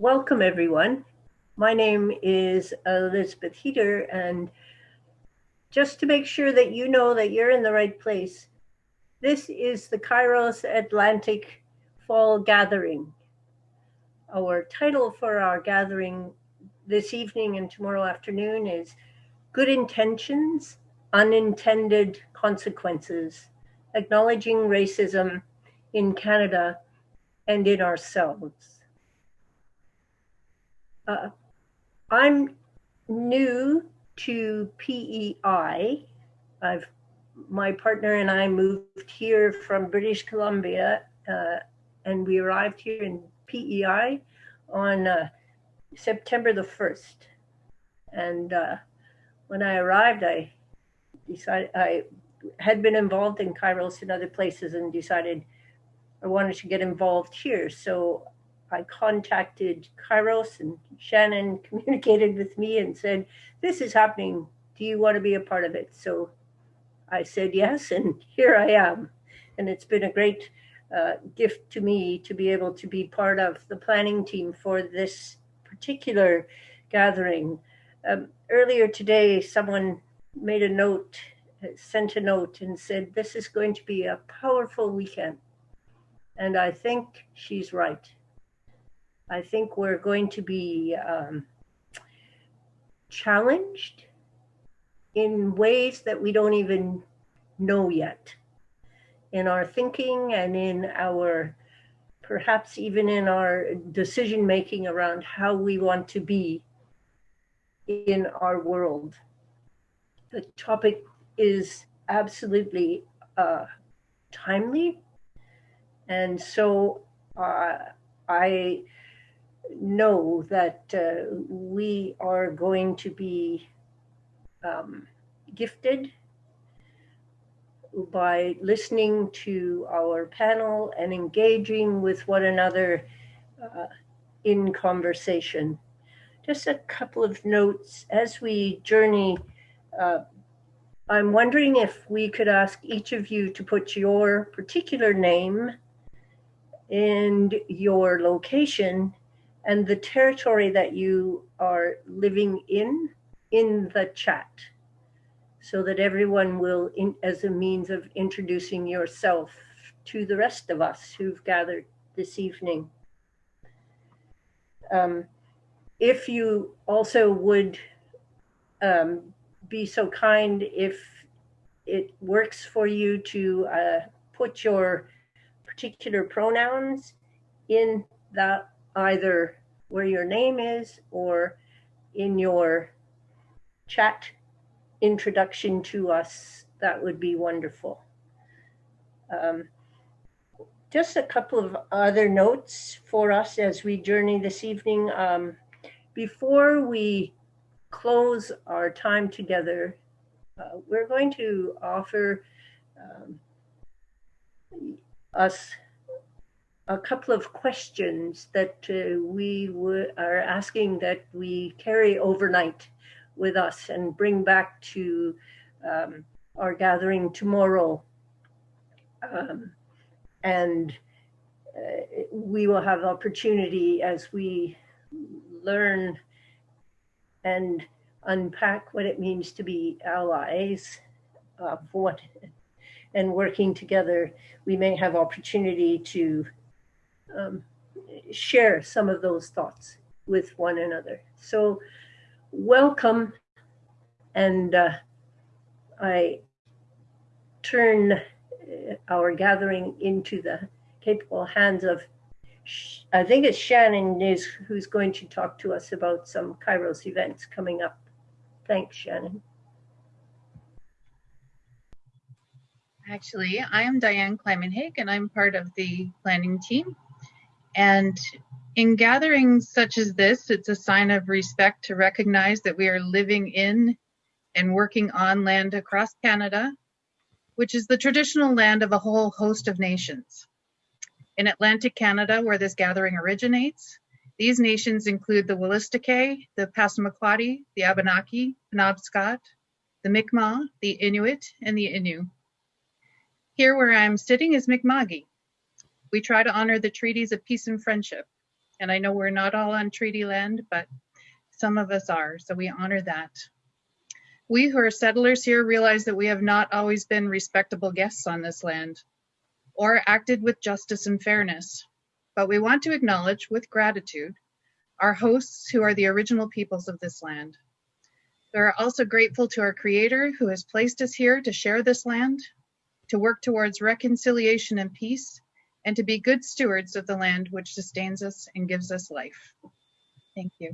welcome everyone. My name is Elizabeth Heater and just to make sure that you know that you're in the right place, this is the Kairos Atlantic Fall Gathering. Our title for our gathering this evening and tomorrow afternoon is Good Intentions, Unintended Consequences, Acknowledging Racism in Canada and in Ourselves. Uh, I'm new to PEI. I've my partner and I moved here from British Columbia, uh, and we arrived here in PEI on uh, September the first. And uh, when I arrived, I decided I had been involved in Kairos in other places and decided I wanted to get involved here. So I contacted Kairos and Shannon communicated with me and said, this is happening. Do you want to be a part of it? So I said yes, and here I am. And it's been a great uh, gift to me to be able to be part of the planning team for this particular gathering. Um, earlier today, someone made a note, sent a note and said, this is going to be a powerful weekend. And I think she's right. I think we're going to be um, challenged in ways that we don't even know yet in our thinking and in our perhaps even in our decision making around how we want to be in our world. The topic is absolutely uh, timely. And so uh, I know that uh, we are going to be um, gifted by listening to our panel and engaging with one another uh, in conversation. Just a couple of notes as we journey. Uh, I'm wondering if we could ask each of you to put your particular name and your location and the territory that you are living in in the chat so that everyone will, in, as a means of introducing yourself to the rest of us who've gathered this evening. Um, if you also would um, be so kind if it works for you to uh, put your particular pronouns in that either where your name is or in your chat introduction to us, that would be wonderful. Um, just a couple of other notes for us as we journey this evening. Um, before we close our time together, uh, we're going to offer um, us a couple of questions that uh, we are asking that we carry overnight with us and bring back to um, our gathering tomorrow. Um, and uh, we will have opportunity as we learn and unpack what it means to be allies of what and working together, we may have opportunity to um, share some of those thoughts with one another. So welcome. And uh, I turn uh, our gathering into the capable hands of, I think it's Shannon is who's going to talk to us about some Kairos events coming up. Thanks, Shannon. Actually, I am Diane Kleiman and I'm part of the planning team. And in gatherings such as this, it's a sign of respect to recognize that we are living in and working on land across Canada, which is the traditional land of a whole host of nations. In Atlantic Canada, where this gathering originates, these nations include the Wolastoqey, the Passamaquoddy, the Abenaki, the Penobscot, the Mi'kmaq, the Inuit, and the Innu. Here where I'm sitting is Mi'kma'ki, we try to honor the treaties of peace and friendship. And I know we're not all on treaty land, but some of us are, so we honor that. We who are settlers here realize that we have not always been respectable guests on this land or acted with justice and fairness, but we want to acknowledge with gratitude our hosts who are the original peoples of this land. We are also grateful to our Creator who has placed us here to share this land, to work towards reconciliation and peace, and to be good stewards of the land which sustains us and gives us life. Thank you.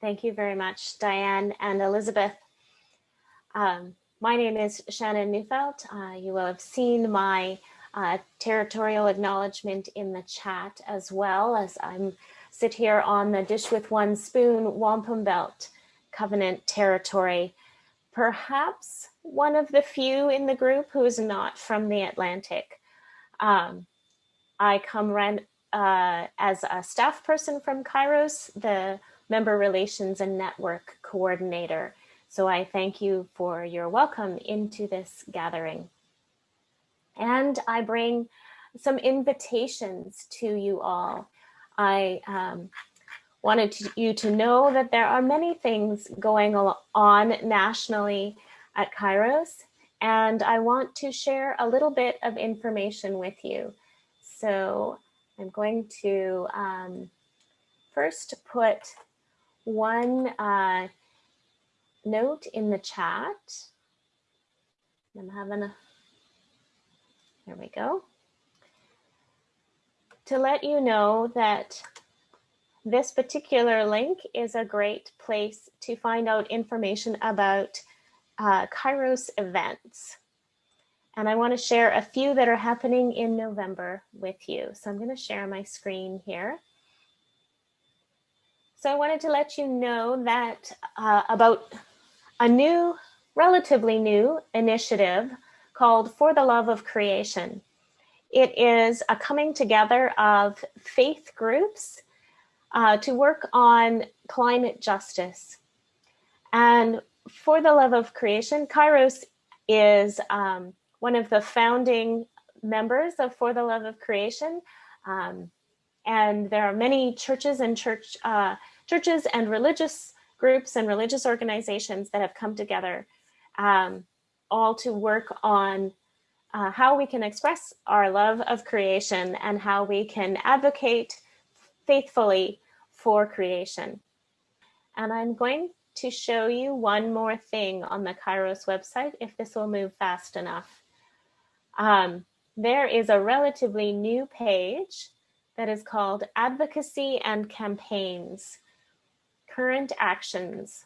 Thank you very much, Diane and Elizabeth. Um, my name is Shannon Neufeld. Uh, you will have seen my uh, territorial acknowledgement in the chat as well as I'm sit here on the Dish with One Spoon Wampum Belt Covenant territory. Perhaps one of the few in the group who is not from the Atlantic. Um, I come ran, uh, as a staff person from Kairos, the member relations and network coordinator. So I thank you for your welcome into this gathering. And I bring some invitations to you all. I um, wanted to, you to know that there are many things going on nationally at Kairos, and I want to share a little bit of information with you. So I'm going to um, first put one uh, note in the chat. I'm having a, there we go. To let you know that this particular link is a great place to find out information about uh, Kairos events. And I want to share a few that are happening in November with you. So I'm going to share my screen here. So I wanted to let you know that uh, about a new, relatively new initiative called For the Love of Creation. It is a coming together of faith groups uh, to work on climate justice. And For the Love of Creation, Kairos is um, one of the founding members of For the Love of Creation. Um, and there are many churches and church uh, churches and religious groups and religious organizations that have come together um, all to work on uh, how we can express our love of creation and how we can advocate faithfully for creation. And I'm going to show you one more thing on the Kairos website, if this will move fast enough. Um, there is a relatively new page that is called Advocacy and Campaigns current actions.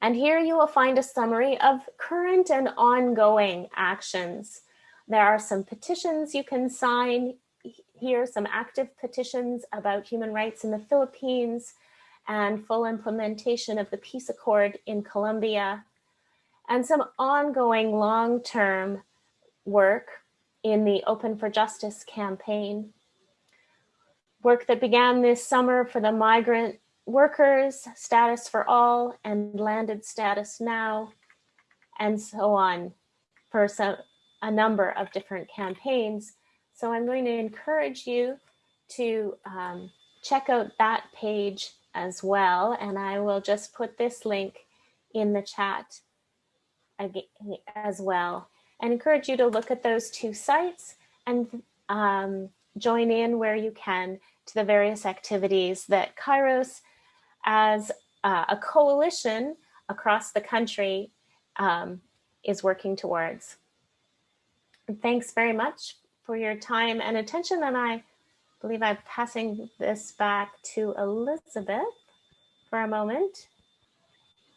And here you will find a summary of current and ongoing actions. There are some petitions you can sign here, some active petitions about human rights in the Philippines and full implementation of the peace accord in Colombia, and some ongoing long-term work in the Open for Justice campaign. Work that began this summer for the migrant workers, status for all, and landed status now, and so on for some, a number of different campaigns. So I'm going to encourage you to um, check out that page as well. And I will just put this link in the chat as well and encourage you to look at those two sites and um, join in where you can to the various activities that Kairos as uh, a coalition across the country um, is working towards. Thanks very much for your time and attention. And I believe I'm passing this back to Elizabeth for a moment.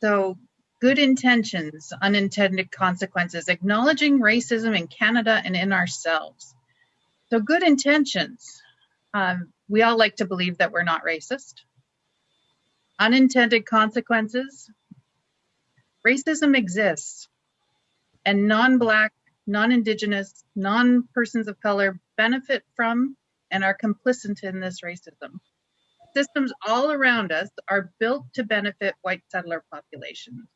So good intentions, unintended consequences, acknowledging racism in Canada and in ourselves. So good intentions. Um, we all like to believe that we're not racist unintended consequences. Racism exists and non-Black, non-Indigenous, non-persons of color benefit from and are complicit in this racism. Systems all around us are built to benefit white settler populations.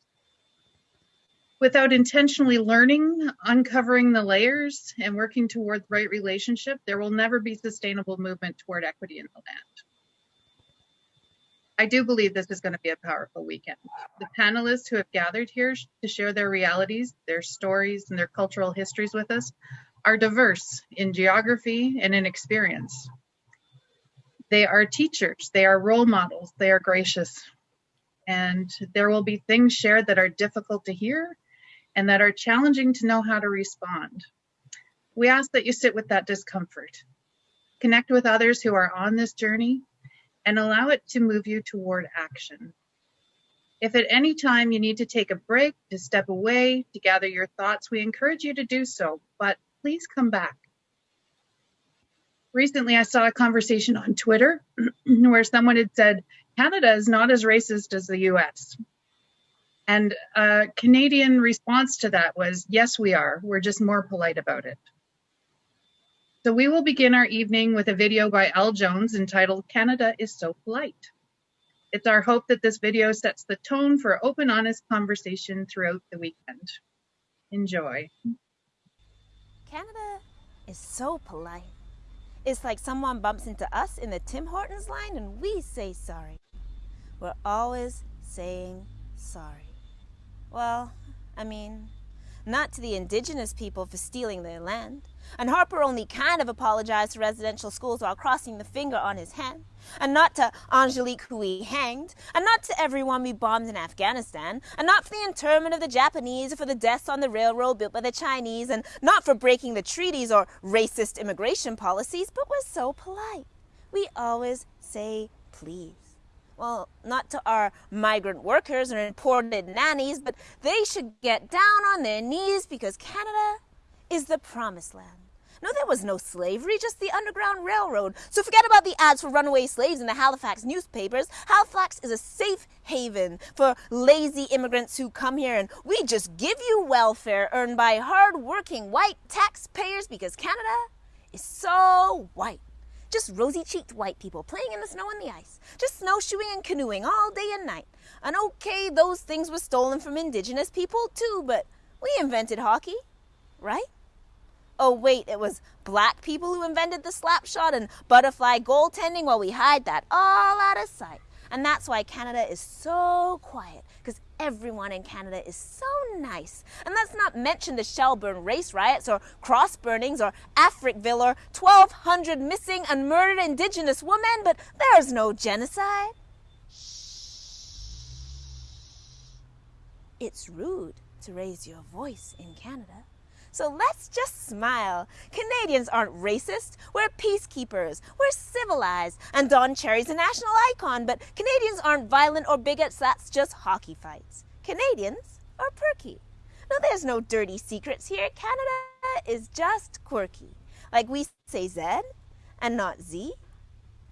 Without intentionally learning, uncovering the layers, and working toward the right relationship, there will never be sustainable movement toward equity in the land. I do believe this is going to be a powerful weekend. The panelists who have gathered here to share their realities, their stories, and their cultural histories with us are diverse in geography and in experience. They are teachers, they are role models, they are gracious. And there will be things shared that are difficult to hear and that are challenging to know how to respond. We ask that you sit with that discomfort, connect with others who are on this journey, and allow it to move you toward action. If at any time you need to take a break, to step away, to gather your thoughts, we encourage you to do so, but please come back. Recently, I saw a conversation on Twitter where someone had said, Canada is not as racist as the US. And a Canadian response to that was, yes, we are. We're just more polite about it. So we will begin our evening with a video by El Jones entitled Canada is So Polite. It's our hope that this video sets the tone for open, honest conversation throughout the weekend. Enjoy. Canada is so polite. It's like someone bumps into us in the Tim Hortons line and we say sorry. We're always saying sorry. Well, I mean, not to the indigenous people for stealing their land. And Harper only kind of apologized to residential schools while crossing the finger on his hand. And not to Angelique, who he hanged. And not to everyone we bombed in Afghanistan. And not for the internment of the Japanese or for the deaths on the railroad built by the Chinese. And not for breaking the treaties or racist immigration policies. But we're so polite. We always say please well, not to our migrant workers or imported nannies, but they should get down on their knees because Canada is the promised land. No, there was no slavery, just the Underground Railroad. So forget about the ads for runaway slaves in the Halifax newspapers. Halifax is a safe haven for lazy immigrants who come here, and we just give you welfare earned by hard-working white taxpayers because Canada is so white. Just rosy cheeked white people playing in the snow and the ice, just snowshoeing and canoeing all day and night. And okay, those things were stolen from indigenous people too, but we invented hockey, right? Oh, wait, it was black people who invented the slap shot and butterfly goaltending while we hide that all out of sight. And that's why Canada is so quiet, because everyone in Canada is so nice. And let's not mention the Shelburne race riots or cross burnings or Africville or 1,200 missing and murdered Indigenous women, but there's no genocide. Shh. It's rude to raise your voice in Canada. So let's just smile. Canadians aren't racist. We're peacekeepers. We're civilized. And Don Cherry's a national icon, but Canadians aren't violent or bigots. That's just hockey fights. Canadians are perky. No, there's no dirty secrets here. Canada is just quirky. Like we say Z and not Z.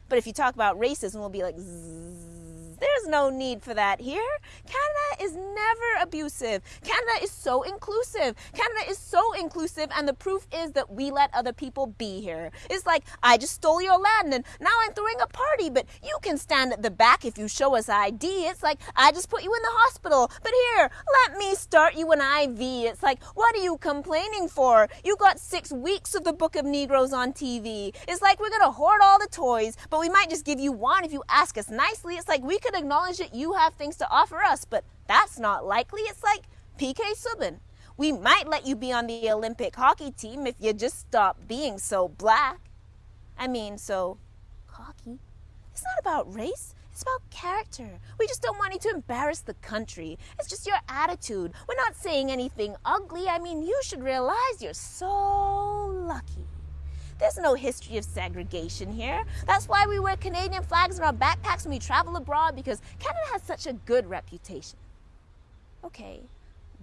But if you talk about racism, we'll be like Zzz. There's no need for that here. Canada is never abusive. Canada is so inclusive. Canada is so inclusive, and the proof is that we let other people be here. It's like, I just stole your land and now I'm throwing a party, but you can stand at the back if you show us ID. It's like, I just put you in the hospital, but here, let me start you an IV. It's like, what are you complaining for? You got six weeks of the Book of Negroes on TV. It's like, we're gonna hoard all the toys, but we might just give you one if you ask us nicely. It's like, we could acknowledge that you have things to offer us, but that's not likely. It's like PK Subban. We might let you be on the Olympic hockey team if you just stop being so black. I mean, so cocky. It's not about race. It's about character. We just don't want you to embarrass the country. It's just your attitude. We're not saying anything ugly. I mean, you should realize you're so lucky. There's no history of segregation here. That's why we wear Canadian flags in our backpacks when we travel abroad because Canada has such a good reputation. Okay,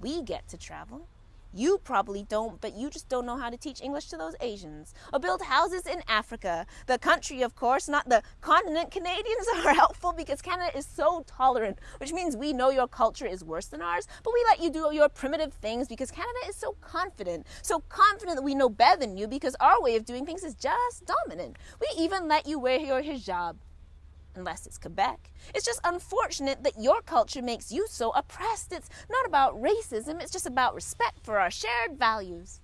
we get to travel. You probably don't, but you just don't know how to teach English to those Asians. Or build houses in Africa. The country, of course, not the continent. Canadians are helpful because Canada is so tolerant, which means we know your culture is worse than ours, but we let you do your primitive things because Canada is so confident. So confident that we know better than you because our way of doing things is just dominant. We even let you wear your hijab. Unless it's Quebec. It's just unfortunate that your culture makes you so oppressed. It's not about racism, it's just about respect for our shared values.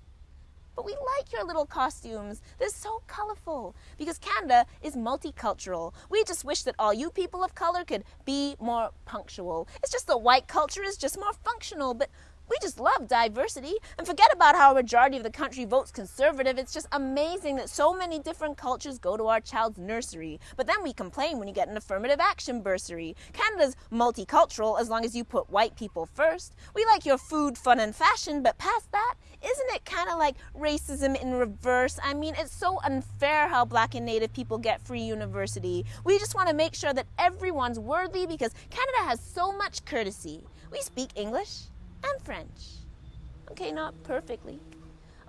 But we like your little costumes. They're so colorful because Canada is multicultural. We just wish that all you people of color could be more punctual. It's just that white culture is just more functional, but we just love diversity and forget about how a majority of the country votes conservative. It's just amazing that so many different cultures go to our child's nursery. But then we complain when you get an affirmative action bursary. Canada's multicultural as long as you put white people first. We like your food, fun, and fashion, but past that, isn't it kind of like racism in reverse? I mean, it's so unfair how black and native people get free university. We just want to make sure that everyone's worthy because Canada has so much courtesy. We speak English and French. Okay, not perfectly.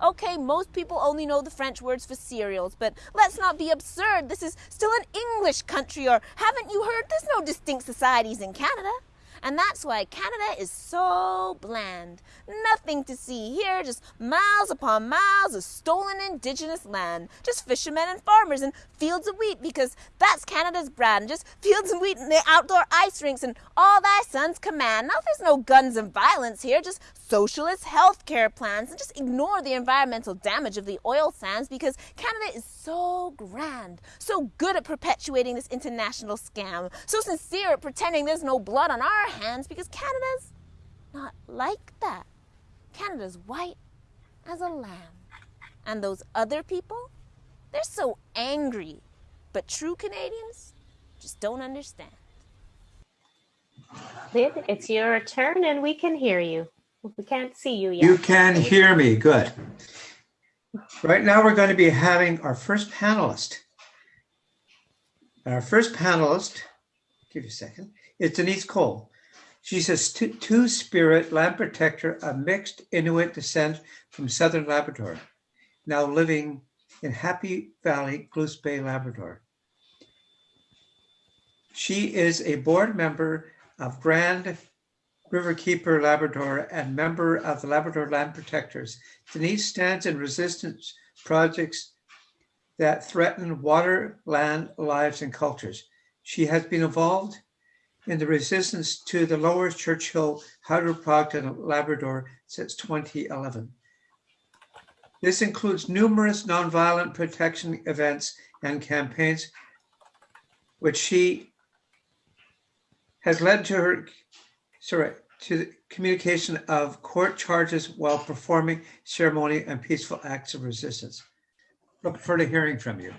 Okay, most people only know the French words for cereals, but let's not be absurd. This is still an English country, or haven't you heard? There's no distinct societies in Canada. And that's why Canada is so bland. Nothing to see here, just miles upon miles of stolen indigenous land. Just fishermen and farmers and fields of wheat because that's Canada's brand. Just fields of wheat and the outdoor ice rinks and all thy son's command. Now there's no guns and violence here, just socialist health care plans and just ignore the environmental damage of the oil sands because Canada is so grand, so good at perpetuating this international scam, so sincere at pretending there's no blood on our hands because Canada's not like that. Canada's white as a lamb. And those other people, they're so angry. But true Canadians just don't understand. Lyd, it's your turn and we can hear you. We can't see you yet. You can hear me, good. Right now, we're going to be having our first panelist. Our first panelist, give you a second, is Denise Cole. She's a two spirit land protector of mixed Inuit descent from southern Labrador, now living in Happy Valley, Goose Bay, Labrador. She is a board member of Grand Riverkeeper Labrador and member of the Labrador Land Protectors. Denise stands in resistance projects that threaten water, land, lives, and cultures. She has been involved in the resistance to the Lower Churchill hydro project in Labrador since 2011. This includes numerous nonviolent protection events and campaigns, which she has led to her, sorry, to the communication of court charges while performing ceremony and peaceful acts of resistance. Look forward to hearing from you.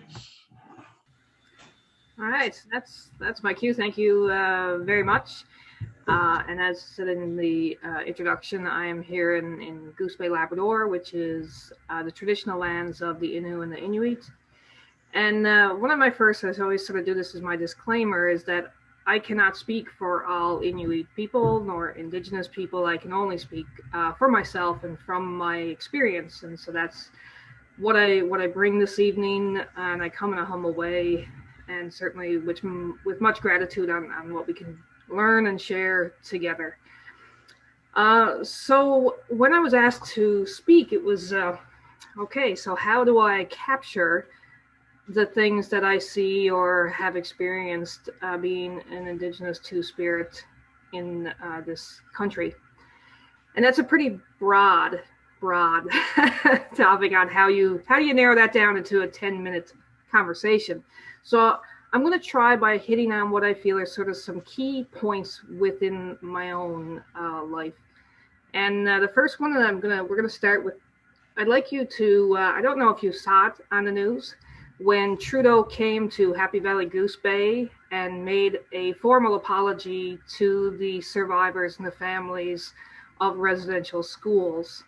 All right, that's that's my cue. Thank you uh, very much. Uh, and as said in the uh, introduction, I am here in, in Goose Bay, Labrador, which is uh, the traditional lands of the Innu and the Inuit. And uh, one of my first, I always sort of do this as my disclaimer, is that I cannot speak for all Inuit people nor Indigenous people. I can only speak uh, for myself and from my experience. And so that's what I what I bring this evening, and I come in a humble way and certainly which with much gratitude on, on what we can learn and share together. Uh, so when I was asked to speak, it was uh, okay. So how do I capture the things that I see or have experienced uh, being an Indigenous Two Spirit in uh, this country? And that's a pretty broad, broad topic on how you how do you narrow that down into a ten minute conversation. So I'm going to try by hitting on what I feel are sort of some key points within my own uh, life. And uh, the first one that I'm gonna we're gonna start with. I'd like you to. Uh, I don't know if you saw it on the news when Trudeau came to Happy Valley Goose Bay and made a formal apology to the survivors and the families of residential schools.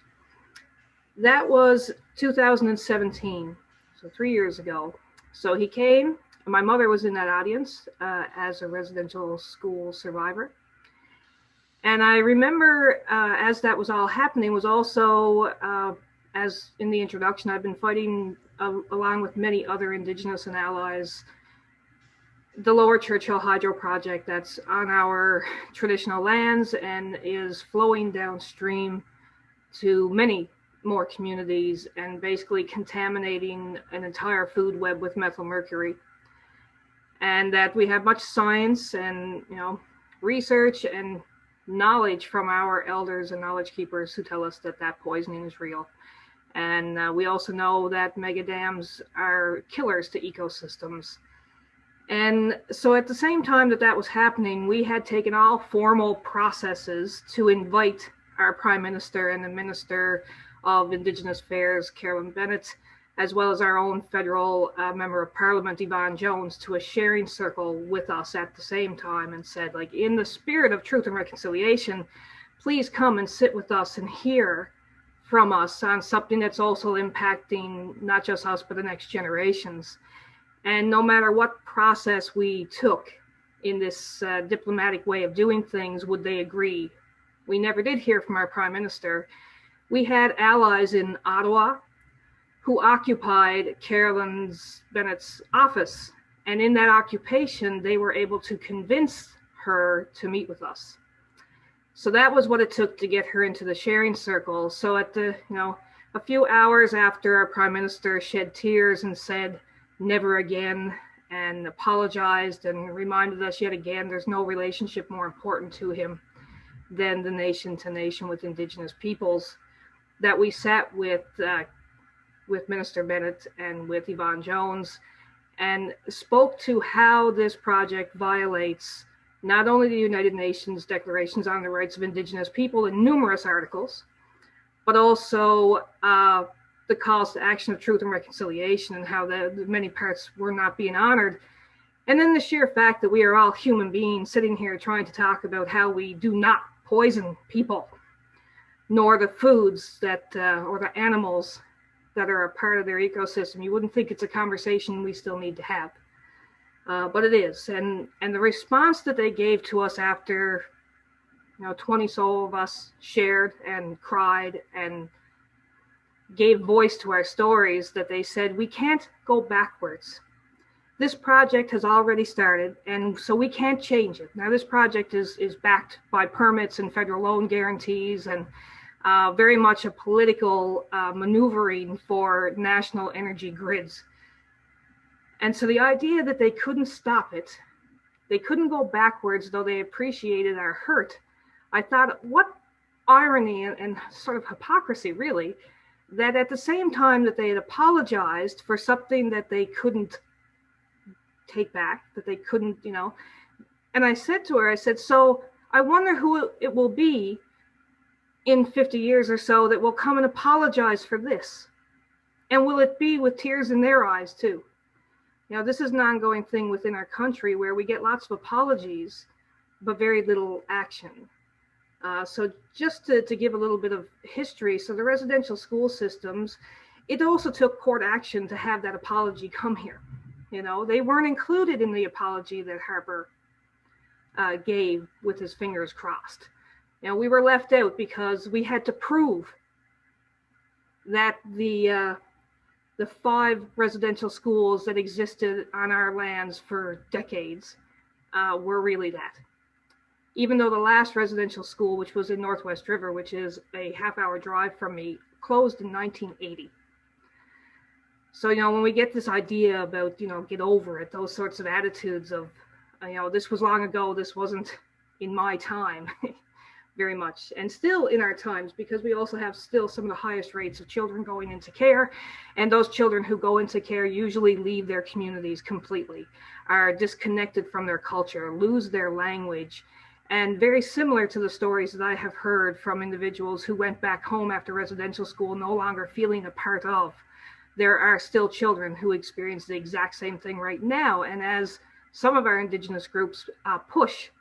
That was 2017, so three years ago. So he came my mother was in that audience uh, as a residential school survivor. And I remember uh, as that was all happening was also, uh, as in the introduction, I've been fighting uh, along with many other Indigenous and allies the Lower Churchill Hydro Project that's on our traditional lands and is flowing downstream to many more communities and basically contaminating an entire food web with methyl mercury. and that we have much science and you know research and knowledge from our elders and knowledge keepers who tell us that that poisoning is real. And uh, we also know that mega dams are killers to ecosystems. And so at the same time that that was happening, we had taken all formal processes to invite our prime minister and the minister of Indigenous Affairs, Carolyn Bennett, as well as our own federal uh, member of parliament, Yvonne Jones, to a sharing circle with us at the same time and said, like, in the spirit of truth and reconciliation, please come and sit with us and hear from us on something that's also impacting not just us, but the next generations. And no matter what process we took in this uh, diplomatic way of doing things, would they agree? We never did hear from our prime minister. We had allies in Ottawa who occupied Carolyn's Bennett's office. And in that occupation, they were able to convince her to meet with us. So that was what it took to get her into the sharing circle. So at the, you know, a few hours after our prime minister shed tears and said, never again, and apologized and reminded us yet again there's no relationship more important to him than the nation to nation with indigenous peoples, that we sat with uh, with Minister Bennett and with Yvonne Jones and spoke to how this project violates not only the United Nations declarations on the rights of indigenous people in numerous articles, but also uh, the calls to action of truth and reconciliation and how the, the many parts were not being honored. And then the sheer fact that we are all human beings sitting here trying to talk about how we do not poison people, nor the foods that, uh, or the animals that are a part of their ecosystem. You wouldn't think it's a conversation we still need to have, uh, but it is. And and the response that they gave to us after, you know, 20 so of us shared and cried and gave voice to our stories that they said we can't go backwards. This project has already started, and so we can't change it. Now, this project is is backed by permits and federal loan guarantees and uh, very much a political uh, maneuvering for national energy grids. And so the idea that they couldn't stop it, they couldn't go backwards, though they appreciated our hurt. I thought, what irony and, and sort of hypocrisy, really, that at the same time that they had apologized for something that they couldn't take back, that they couldn't, you know. And I said to her, I said, so I wonder who it will be in 50 years or so that will come and apologize for this? And will it be with tears in their eyes too? You know, this is an ongoing thing within our country where we get lots of apologies, but very little action. Uh, so just to, to give a little bit of history, so the residential school systems, it also took court action to have that apology come here. You know, they weren't included in the apology that Harper uh, gave with his fingers crossed. You know, we were left out because we had to prove that the uh, the five residential schools that existed on our lands for decades uh, were really that. Even though the last residential school, which was in Northwest River, which is a half hour drive from me, closed in 1980. So, you know, when we get this idea about, you know, get over it, those sorts of attitudes of, you know, this was long ago, this wasn't in my time. very much. And still in our times because we also have still some of the highest rates of children going into care and those children who go into care usually leave their communities completely are disconnected from their culture lose their language. And very similar to the stories that i have heard from individuals who went back home after residential school no longer feeling a part of there are still children who experience the exact same thing right now. And as some of our indigenous groups uh, push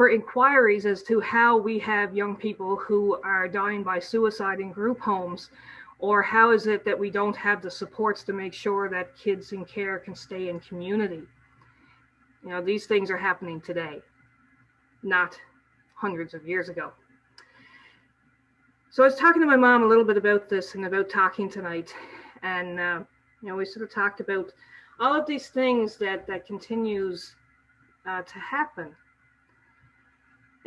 for inquiries as to how we have young people who are dying by suicide in group homes, or how is it that we don't have the supports to make sure that kids in care can stay in community. You know, these things are happening today, not hundreds of years ago. So I was talking to my mom a little bit about this and about talking tonight, and uh, you know, we sort of talked about all of these things that that continues uh, to happen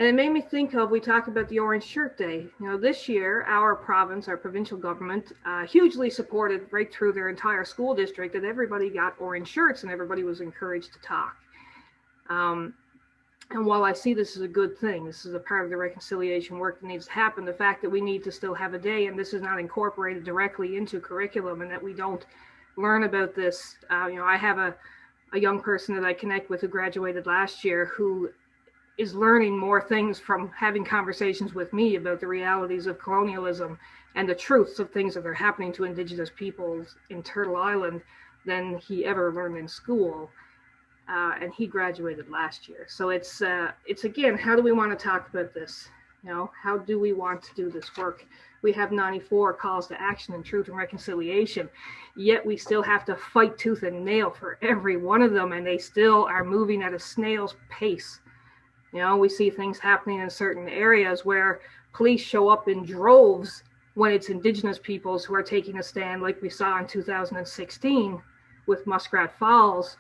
And it made me think of, we talked about the Orange Shirt Day. You know, this year, our province, our provincial government, uh, hugely supported right through their entire school district that everybody got orange shirts and everybody was encouraged to talk. Um, and while I see this as a good thing, this is a part of the reconciliation work that needs to happen. The fact that we need to still have a day and this is not incorporated directly into curriculum and that we don't learn about this. Uh, you know, I have a, a young person that I connect with who graduated last year who is learning more things from having conversations with me about the realities of colonialism and the truths of things that are happening to indigenous peoples in Turtle Island than he ever learned in school. Uh, and he graduated last year. So it's uh, it's again, how do we want to talk about this? You know, how do we want to do this work? We have 94 calls to action and truth and reconciliation, yet we still have to fight tooth and nail for every one of them, and they still are moving at a snail's pace. You know, we see things happening in certain areas where police show up in droves when it's indigenous peoples who are taking a stand, like we saw in 2016 with Muskrat Falls.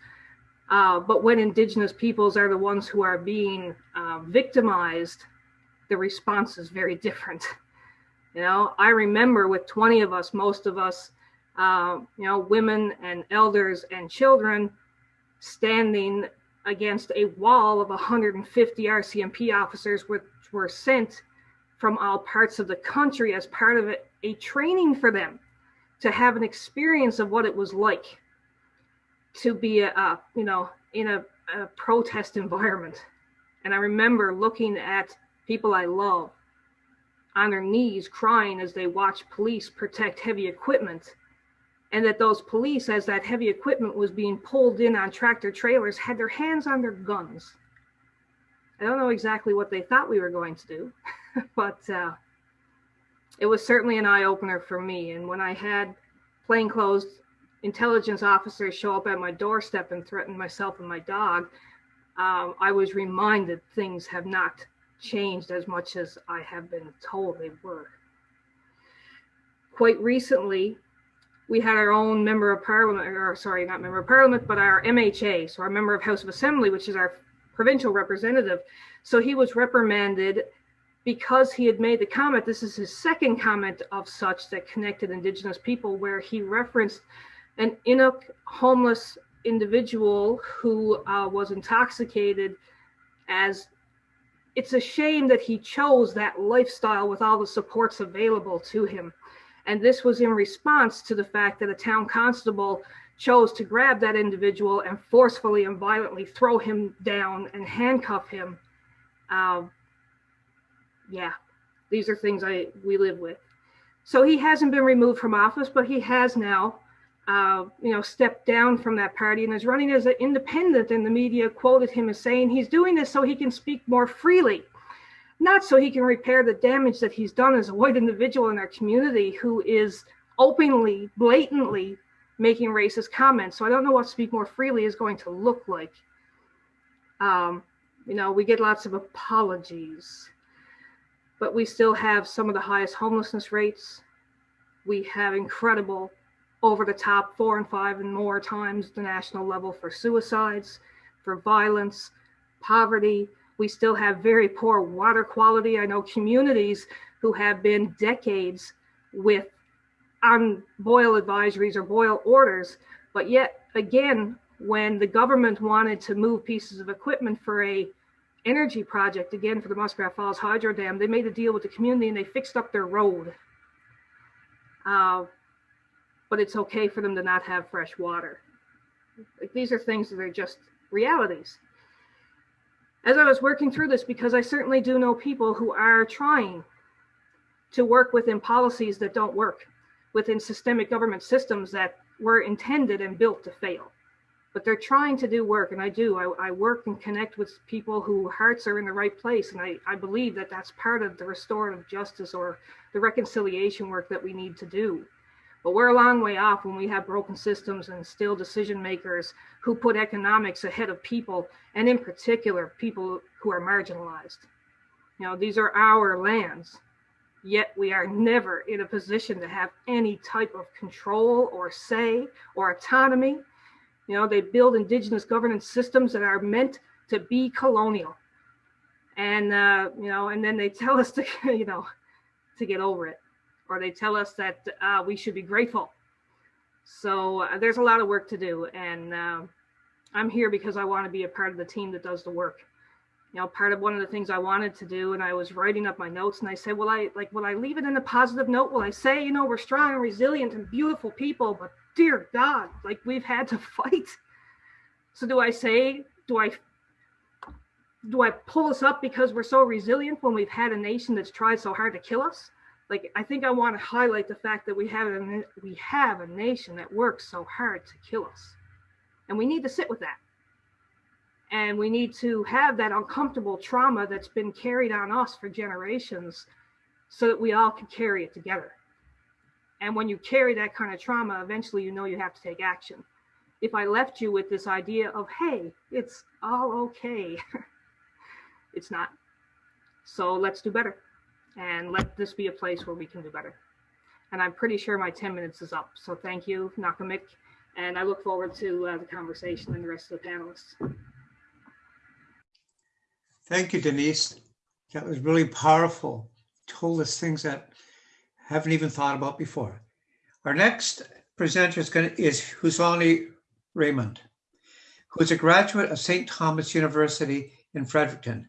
Uh, but when indigenous peoples are the ones who are being uh, victimized, the response is very different. You know, I remember with 20 of us, most of us, uh, you know, women and elders and children standing against a wall of 150 RCMP officers, which were sent from all parts of the country as part of a, training for them to have an experience of what it was like to be a, a you know in a, a protest environment. And i remember looking at people i love on their knees crying as they watch police protect heavy equipment and that those police, as that heavy equipment was being pulled in on tractor trailers, had their hands on their guns. I don't know exactly what they thought we were going to do, but uh, it was certainly an eye opener for me. And when I had plainclothes intelligence officers show up at my doorstep and threaten myself and my dog, um, I was reminded things have not changed as much as I have been told they were. Quite recently, we had our own member of parliament, or sorry, not member of parliament, but our MHA, so our member of House of Assembly, which is our provincial representative. So he was reprimanded because he had made the comment. This is his second comment of such that connected Indigenous people, where he referenced an Inuk homeless individual who uh, was intoxicated as it's a shame that he chose that lifestyle with all the supports available to him and this was in response to the fact that a town constable chose to grab that individual and forcefully and violently throw him down and handcuff him. Uh, yeah, these are things I we live with. So he hasn't been removed from office, but he has now, uh, you know, stepped down from that party and is running as an independent. And the media quoted him as saying he's doing this so he can speak more freely not so he can repair the damage that he's done as a white individual in our community who is openly, blatantly making racist comments. So I don't know what Speak More Freely is going to look like. Um, you know, we get lots of apologies, but we still have some of the highest homelessness rates. We have incredible over the top four and five and more times the national level for suicides, for violence, poverty, we still have very poor water quality. I know communities who have been decades with on boil advisories or boil orders, but yet again, when the government wanted to move pieces of equipment for a energy project, again for the Muskrat Falls Hydro Dam, they made a deal with the community and they fixed up their road. Uh, but it's okay for them to not have fresh water. Like, these are things that are just realities as I was working through this, because I certainly do know people who are trying to work within policies that don't work, within systemic government systems that were intended and built to fail. But they're trying to do work, and I do. I, I work and connect with people whose hearts are in the right place, and I, I believe that that's part of the restorative justice or the reconciliation work that we need to do. But we're a long way off when we have broken systems and still decision makers who put economics ahead of people, and in particular, people who are marginalized. You know, these are our lands, yet we are never in a position to have any type of control or say or autonomy. You know, they build indigenous governance systems that are meant to be colonial. and uh, you know, and then they tell us to, you know, to get over it, or they tell us that uh, we should be grateful. So uh, there's a lot of work to do, and uh, I'm here because I want to be a part of the team that does the work. You know, part of one of the things I wanted to do, and I was writing up my notes, and I said, "Well, I like, will I leave it in a positive note? Will I say, you know, we're strong and resilient and beautiful people, but dear God, like we've had to fight." So do I say, do I do I pull us up because we're so resilient when we've had a nation that's tried so hard to kill us? Like I think I want to highlight the fact that we have a we have a nation that works so hard to kill us. And we need to sit with that. And we need to have that uncomfortable trauma that's been carried on us for generations so that we all can carry it together. And when you carry that kind of trauma, eventually you know you have to take action. If I left you with this idea of, hey, it's all okay, it's not. So let's do better and let this be a place where we can do better. And I'm pretty sure my 10 minutes is up. So thank you, Nakamik. And I look forward to uh, the conversation and the rest of the panelists. Thank you, Denise. That was really powerful. Told us things that haven't even thought about before. Our next presenter is, going to, is Husoni Raymond, who is a graduate of St. Thomas University in Fredericton.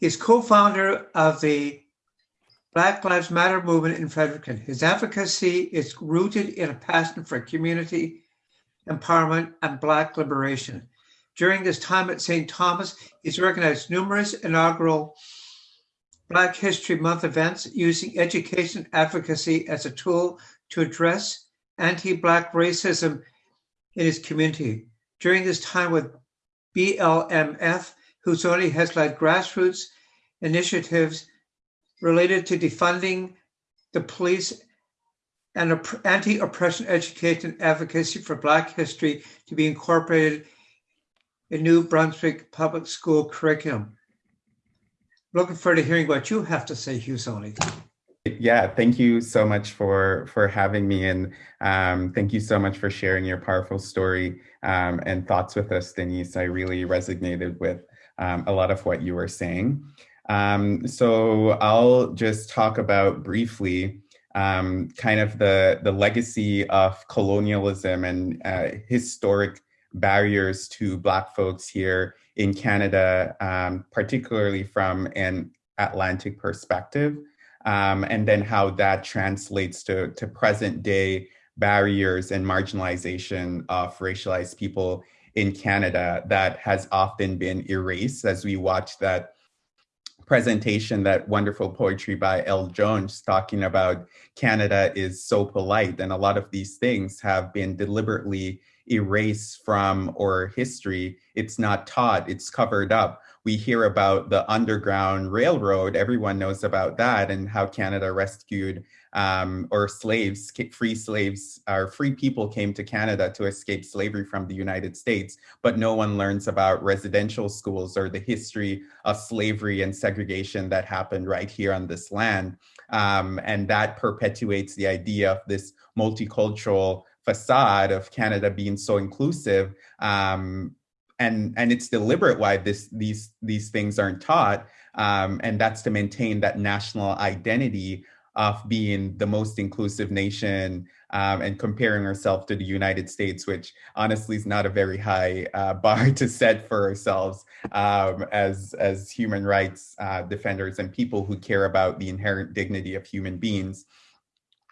He's co-founder of the Black Lives Matter movement in Fredericton. His advocacy is rooted in a passion for community empowerment and Black liberation. During his time at St. Thomas, he's organized numerous inaugural Black History Month events using education advocacy as a tool to address anti-Black racism in his community. During his time with BLMF, Husoni has led grassroots initiatives related to defunding the police and anti-oppression education advocacy for Black history to be incorporated in New Brunswick public school curriculum. Looking forward to hearing what you have to say, Husoni. Yeah, thank you so much for for having me, and um, thank you so much for sharing your powerful story um, and thoughts with us, Denise. I really resonated with um, a lot of what you were saying. Um, so I'll just talk about briefly um, kind of the, the legacy of colonialism and uh, historic barriers to Black folks here in Canada, um, particularly from an Atlantic perspective, um, and then how that translates to, to present day barriers and marginalization of racialized people in Canada that has often been erased as we watch that presentation, that wonderful poetry by El Jones talking about Canada is so polite. And a lot of these things have been deliberately erased from our history. It's not taught, it's covered up. We hear about the Underground Railroad, everyone knows about that and how Canada rescued um, or slaves, free slaves, or free people came to Canada to escape slavery from the United States, but no one learns about residential schools or the history of slavery and segregation that happened right here on this land. Um, and that perpetuates the idea of this multicultural facade of Canada being so inclusive. Um, and, and it's deliberate why this, these, these things aren't taught. Um, and that's to maintain that national identity of being the most inclusive nation um, and comparing ourselves to the United States, which honestly is not a very high uh, bar to set for ourselves um, as, as human rights uh, defenders and people who care about the inherent dignity of human beings.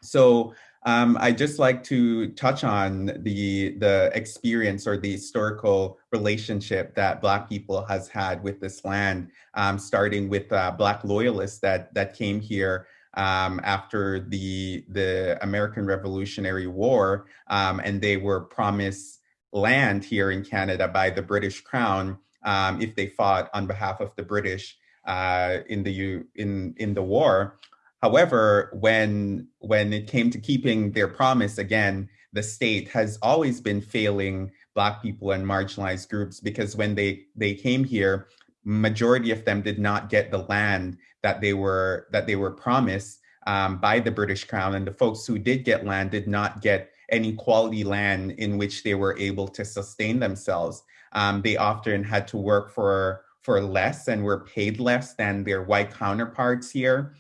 So um, I just like to touch on the the experience or the historical relationship that Black people has had with this land, um, starting with uh, Black loyalists that that came here um, after the the American Revolutionary War, um, and they were promised land here in Canada by the British Crown um, if they fought on behalf of the British uh, in the in in the war. However, when when it came to keeping their promise, again, the state has always been failing Black people and marginalized groups because when they they came here, majority of them did not get the land that they were that they were promised um, by the British Crown, and the folks who did get land did not get any quality land in which they were able to sustain themselves. Um, they often had to work for for less and were paid less than their white counterparts here.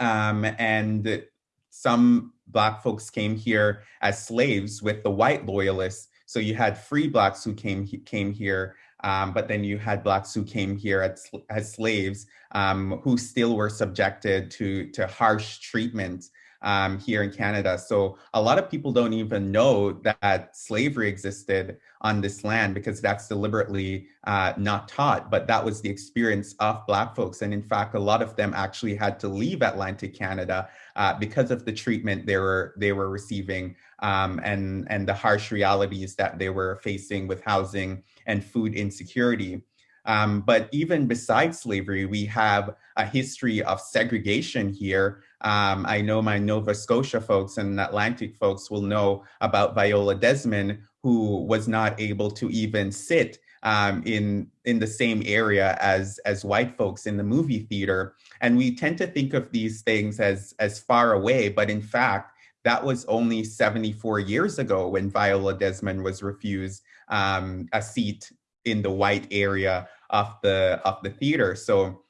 Um, and some black folks came here as slaves with the white loyalists. So you had free blacks who came came here, um, but then you had blacks who came here as, as slaves um, who still were subjected to to harsh treatment um, here in Canada. So a lot of people don't even know that slavery existed on this land because that's deliberately uh, not taught. But that was the experience of Black folks. And in fact, a lot of them actually had to leave Atlantic Canada uh, because of the treatment they were they were receiving um, and and the harsh realities that they were facing with housing and food insecurity. Um, but even besides slavery, we have a history of segregation here. Um, I know my Nova Scotia folks and Atlantic folks will know about Viola Desmond, who was not able to even sit um, in in the same area as as white folks in the movie theater. And we tend to think of these things as as far away, but in fact, that was only 74 years ago when Viola Desmond was refused um, a seat in the white area of the of the theater. So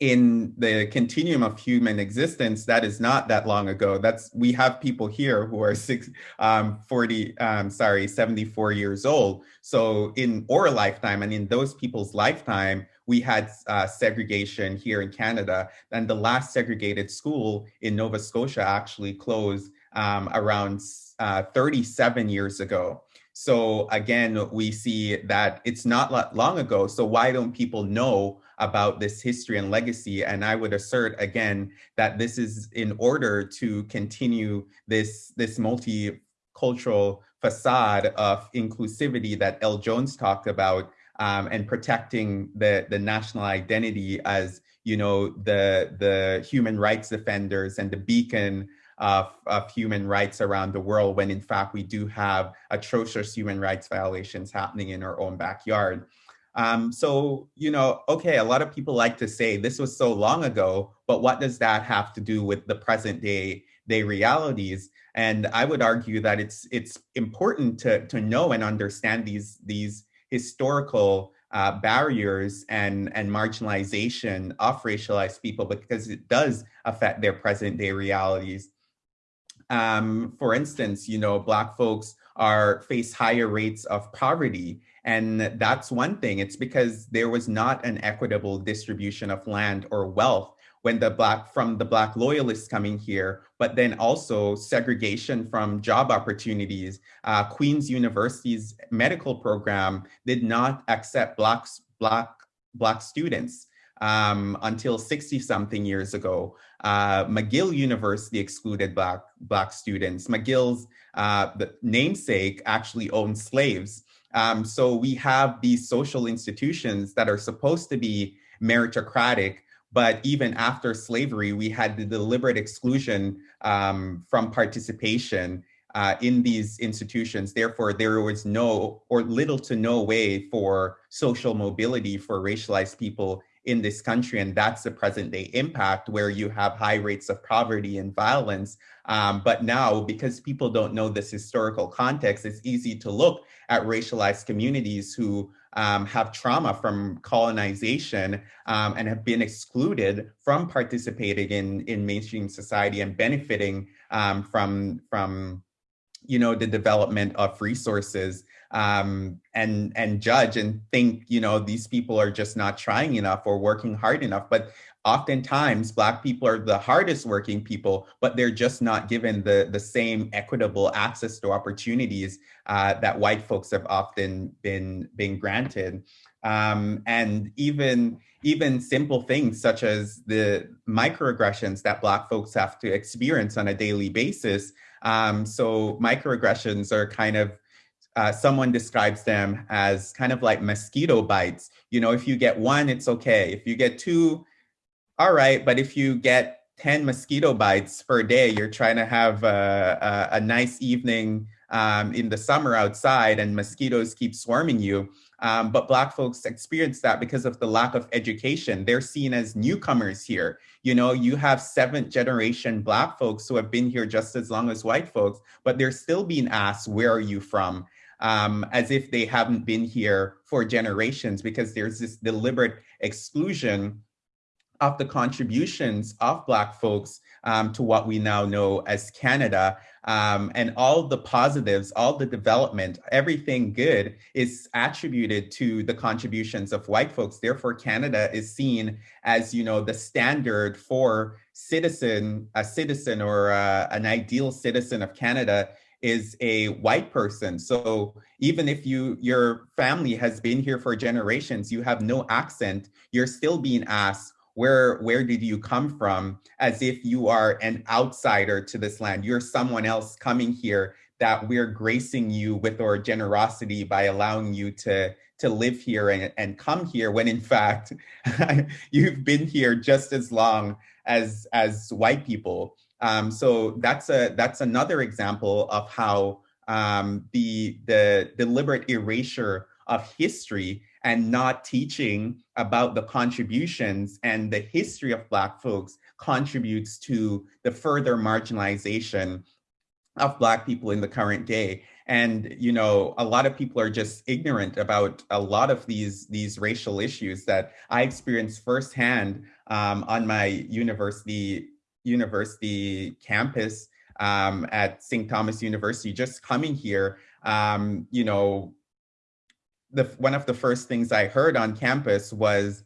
in the continuum of human existence, that is not that long ago. That's we have people here who are six, um, 40, um, sorry, 74 years old. So in our lifetime and in those people's lifetime, we had uh, segregation here in Canada. And the last segregated school in Nova Scotia actually closed um, around uh, 37 years ago. So again, we see that it's not long ago. So why don't people know about this history and legacy? And I would assert again that this is in order to continue this, this multicultural facade of inclusivity that El Jones talked about um, and protecting the, the national identity as, you know, the, the human rights defenders and the beacon of, of human rights around the world when in fact we do have atrocious human rights violations happening in our own backyard. Um, so, you know, okay, a lot of people like to say this was so long ago, but what does that have to do with the present day day realities? And I would argue that it's it's important to to know and understand these these historical uh, barriers and and marginalization of racialized people because it does affect their present day realities. Um, for instance, you know, Black folks are face higher rates of poverty. And that's one thing. It's because there was not an equitable distribution of land or wealth when the black from the black loyalists coming here, but then also segregation from job opportunities. Uh, Queen's University's medical program did not accept blacks, black black students um, until 60 something years ago. Uh, McGill University excluded black, black students. McGill's uh, namesake actually owned slaves. Um, so we have these social institutions that are supposed to be meritocratic, but even after slavery, we had the deliberate exclusion um, from participation uh, in these institutions. Therefore, there was no or little to no way for social mobility for racialized people in this country. And that's the present day impact where you have high rates of poverty and violence. Um, but now, because people don't know this historical context, it's easy to look at racialized communities who um, have trauma from colonization um, and have been excluded from participating in, in mainstream society and benefiting um, from, from you know, the development of resources um, and and judge and think you know these people are just not trying enough or working hard enough. But oftentimes black people are the hardest working people but they're just not given the the same equitable access to opportunities uh, that white folks have often been been granted. Um, and even even simple things such as the microaggressions that black folks have to experience on a daily basis. Um, so microaggressions are kind of uh, someone describes them as kind of like mosquito bites. You know, if you get one, it's okay. If you get two, all right. But if you get 10 mosquito bites per day, you're trying to have a, a, a nice evening um, in the summer outside and mosquitoes keep swarming you. Um, but Black folks experience that because of the lack of education. They're seen as newcomers here. You know, you have seventh generation Black folks who have been here just as long as white folks, but they're still being asked, where are you from? Um, as if they haven't been here for generations because there's this deliberate exclusion of the contributions of Black folks um, to what we now know as Canada. Um, and all the positives, all the development, everything good is attributed to the contributions of white folks. Therefore, Canada is seen as, you know, the standard for citizen, a citizen or uh, an ideal citizen of Canada is a white person. So even if you your family has been here for generations, you have no accent, you're still being asked, where where did you come from? as if you are an outsider to this land. You're someone else coming here that we're gracing you with our generosity by allowing you to to live here and, and come here when in fact you've been here just as long as as white people um, so that's a that's another example of how um, the the deliberate erasure of history and not teaching about the contributions and the history of Black folks contributes to the further marginalization of Black people in the current day. And you know, a lot of people are just ignorant about a lot of these these racial issues that I experienced firsthand um, on my university university campus um, at St. Thomas University. Just coming here, um, you know, the one of the first things I heard on campus was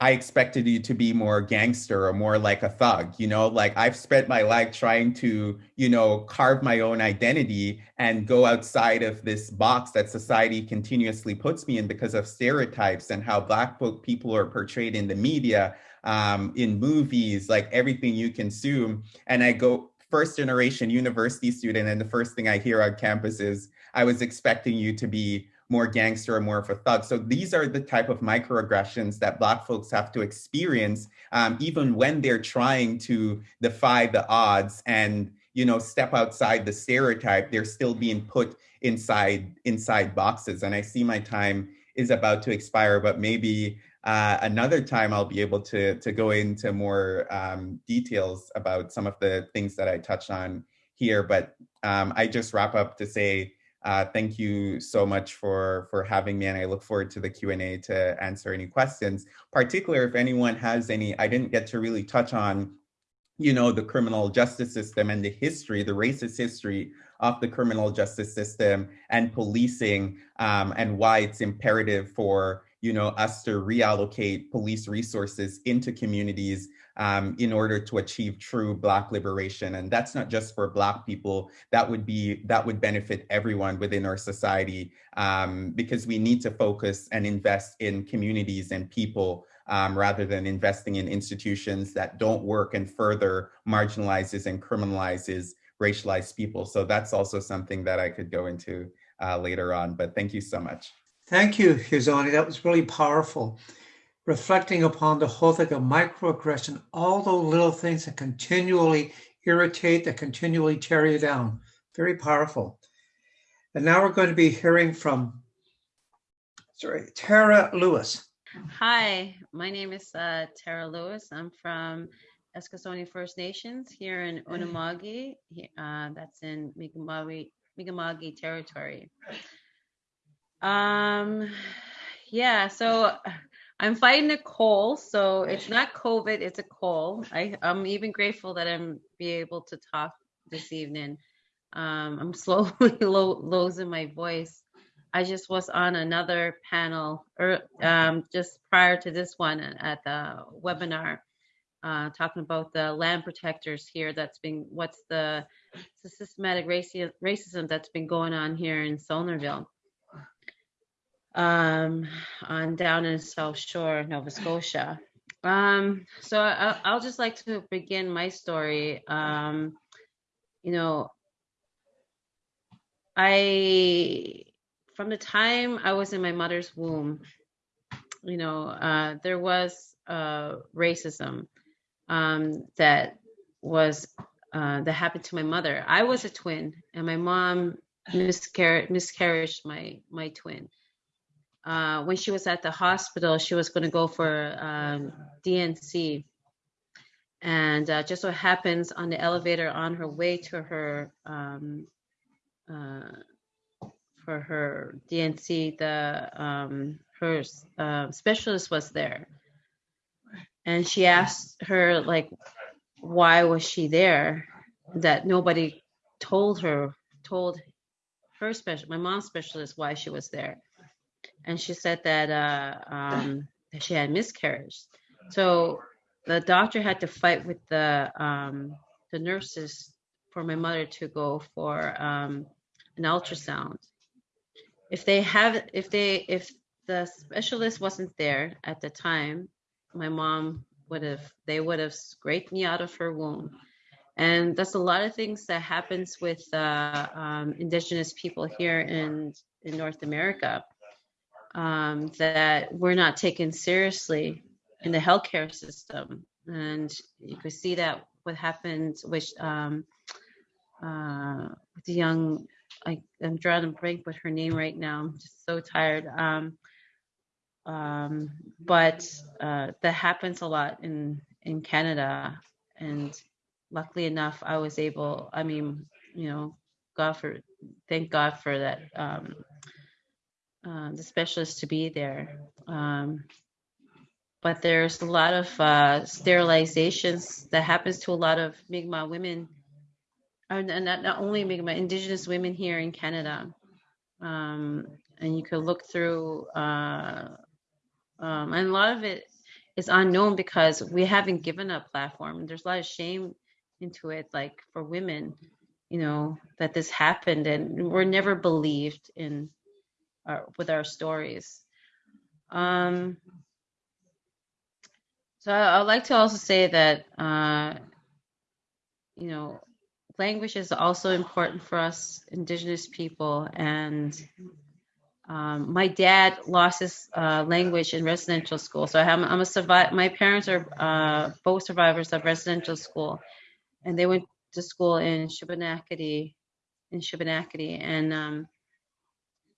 I expected you to be more gangster or more like a thug, you know, like I've spent my life trying to, you know, carve my own identity and go outside of this box that society continuously puts me in because of stereotypes and how Black people are portrayed in the media, um, in movies, like everything you consume. And I go first generation university student, and the first thing I hear on campus is, I was expecting you to be more gangster or more of a thug. So these are the type of microaggressions that Black folks have to experience, um, even when they're trying to defy the odds and you know step outside the stereotype. They're still being put inside inside boxes. And I see my time is about to expire, but maybe uh, another time I'll be able to to go into more um, details about some of the things that I touched on here. But um, I just wrap up to say uh, thank you so much for for having me, and I look forward to the Q and A to answer any questions. Particularly if anyone has any, I didn't get to really touch on, you know, the criminal justice system and the history, the racist history of the criminal justice system and policing, um, and why it's imperative for you know us to reallocate police resources into communities um, in order to achieve true Black liberation. And that's not just for Black people, that would be, that would benefit everyone within our society um, because we need to focus and invest in communities and people um, rather than investing in institutions that don't work and further marginalizes and criminalizes racialized people. So that's also something that I could go into uh, later on, but thank you so much. Thank you, Husoni. That was really powerful reflecting upon the whole thing of microaggression, all those little things that continually irritate, that continually tear you down. Very powerful. And now we're going to be hearing from, sorry, Tara Lewis. Hi, my name is uh, Tara Lewis. I'm from Eskasoni First Nations here in Unama'ki. Uh, that's in Mi'kmaq, Mi'kmaq territory. Um, yeah, so I'm fighting a cold, so it's not COVID, it's a cold. I, I'm even grateful that I'm be able to talk this evening. Um, I'm slowly lo- losing my voice. I just was on another panel or er, um, just prior to this one at the webinar, uh, talking about the land protectors here. That's been what's the, the systematic raci- racism that's been going on here in Saulnierville um, on down in South Shore, Nova Scotia. Um, so I, I'll just like to begin my story. Um, you know, I from the time I was in my mother's womb, you know, uh, there was uh, racism um, that was uh, that happened to my mother. I was a twin, and my mom miscarried miscarried my my twin uh, when she was at the hospital, she was going to go for um, D&C. Uh, just so happens on the elevator on her way to her um, uh, for her D&C, the um, her uh, specialist was there, and she asked her like, why was she there? That nobody told her, told her special, my mom's specialist, why she was there, and she said that uh, um, that she had miscarriage. So the doctor had to fight with the um, the nurses for my mother to go for um, an ultrasound. If they have, if they, if the specialist wasn't there at the time, my mom would have, they would have scraped me out of her womb. And that's a lot of things that happens with uh, um, indigenous people here in in North America um, that we're not taken seriously in the healthcare system. And you could see that what happened with um, uh, the young I, I'm drawing a blank with her name right now. I'm just so tired. Um, um, but uh, that happens a lot in in Canada, and luckily enough, I was able. I mean, you know, God for thank God for that. Um, the specialist to be there. Um, but there's a lot of uh, sterilizations that happens to a lot of Mi'kmaq women and not, not only Mi'kmaq, indigenous women here in Canada. Um, and you could look through, uh, um, and a lot of it is unknown because we haven't given a platform. There's a lot of shame into it, like for women, you know, that this happened, and we're never believed in our, with our stories. Um, so I, would like to also say that, uh, you know, language is also important for us indigenous people. And um, my dad lost his uh, language in residential school. So I'm, I'm a survivor my parents are uh, both survivors of residential school. And they went to school in Shubenacadie in Shubenacadie and um,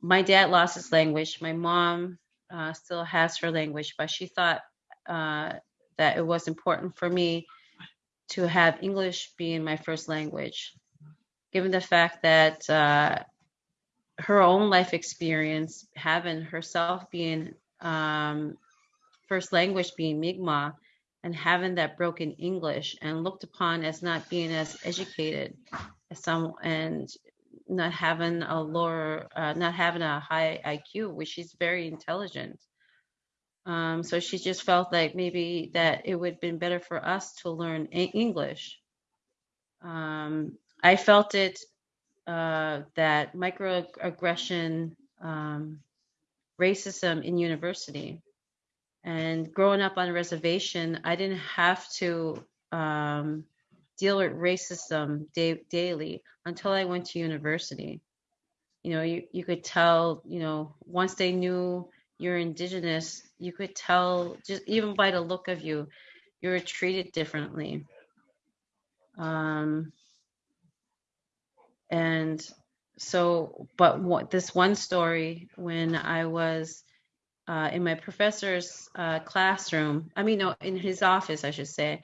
my dad lost his language. My mom uh, still has her language but she thought uh, that it was important for me to have English being my first language, given the fact that uh, her own life experience, having herself being um, first language being Mi'kmaq, and having that broken English and looked upon as not being as educated as some and not having a lower, uh, not having a high IQ, which she's very intelligent. Um, so she just felt like maybe that it would have been better for us to learn English. Um, I felt it uh, that microaggression, um, racism in university, and growing up on a reservation, I didn't have to um, deal with racism da- daily until I went to university. You know, you, you could tell, you know, once they knew you're indigenous, you could tell just even by the look of you, you were treated differently. Um, and so, but what, this one story when I was uh, in my professor's uh, classroom, I mean, no, in his office, I should say,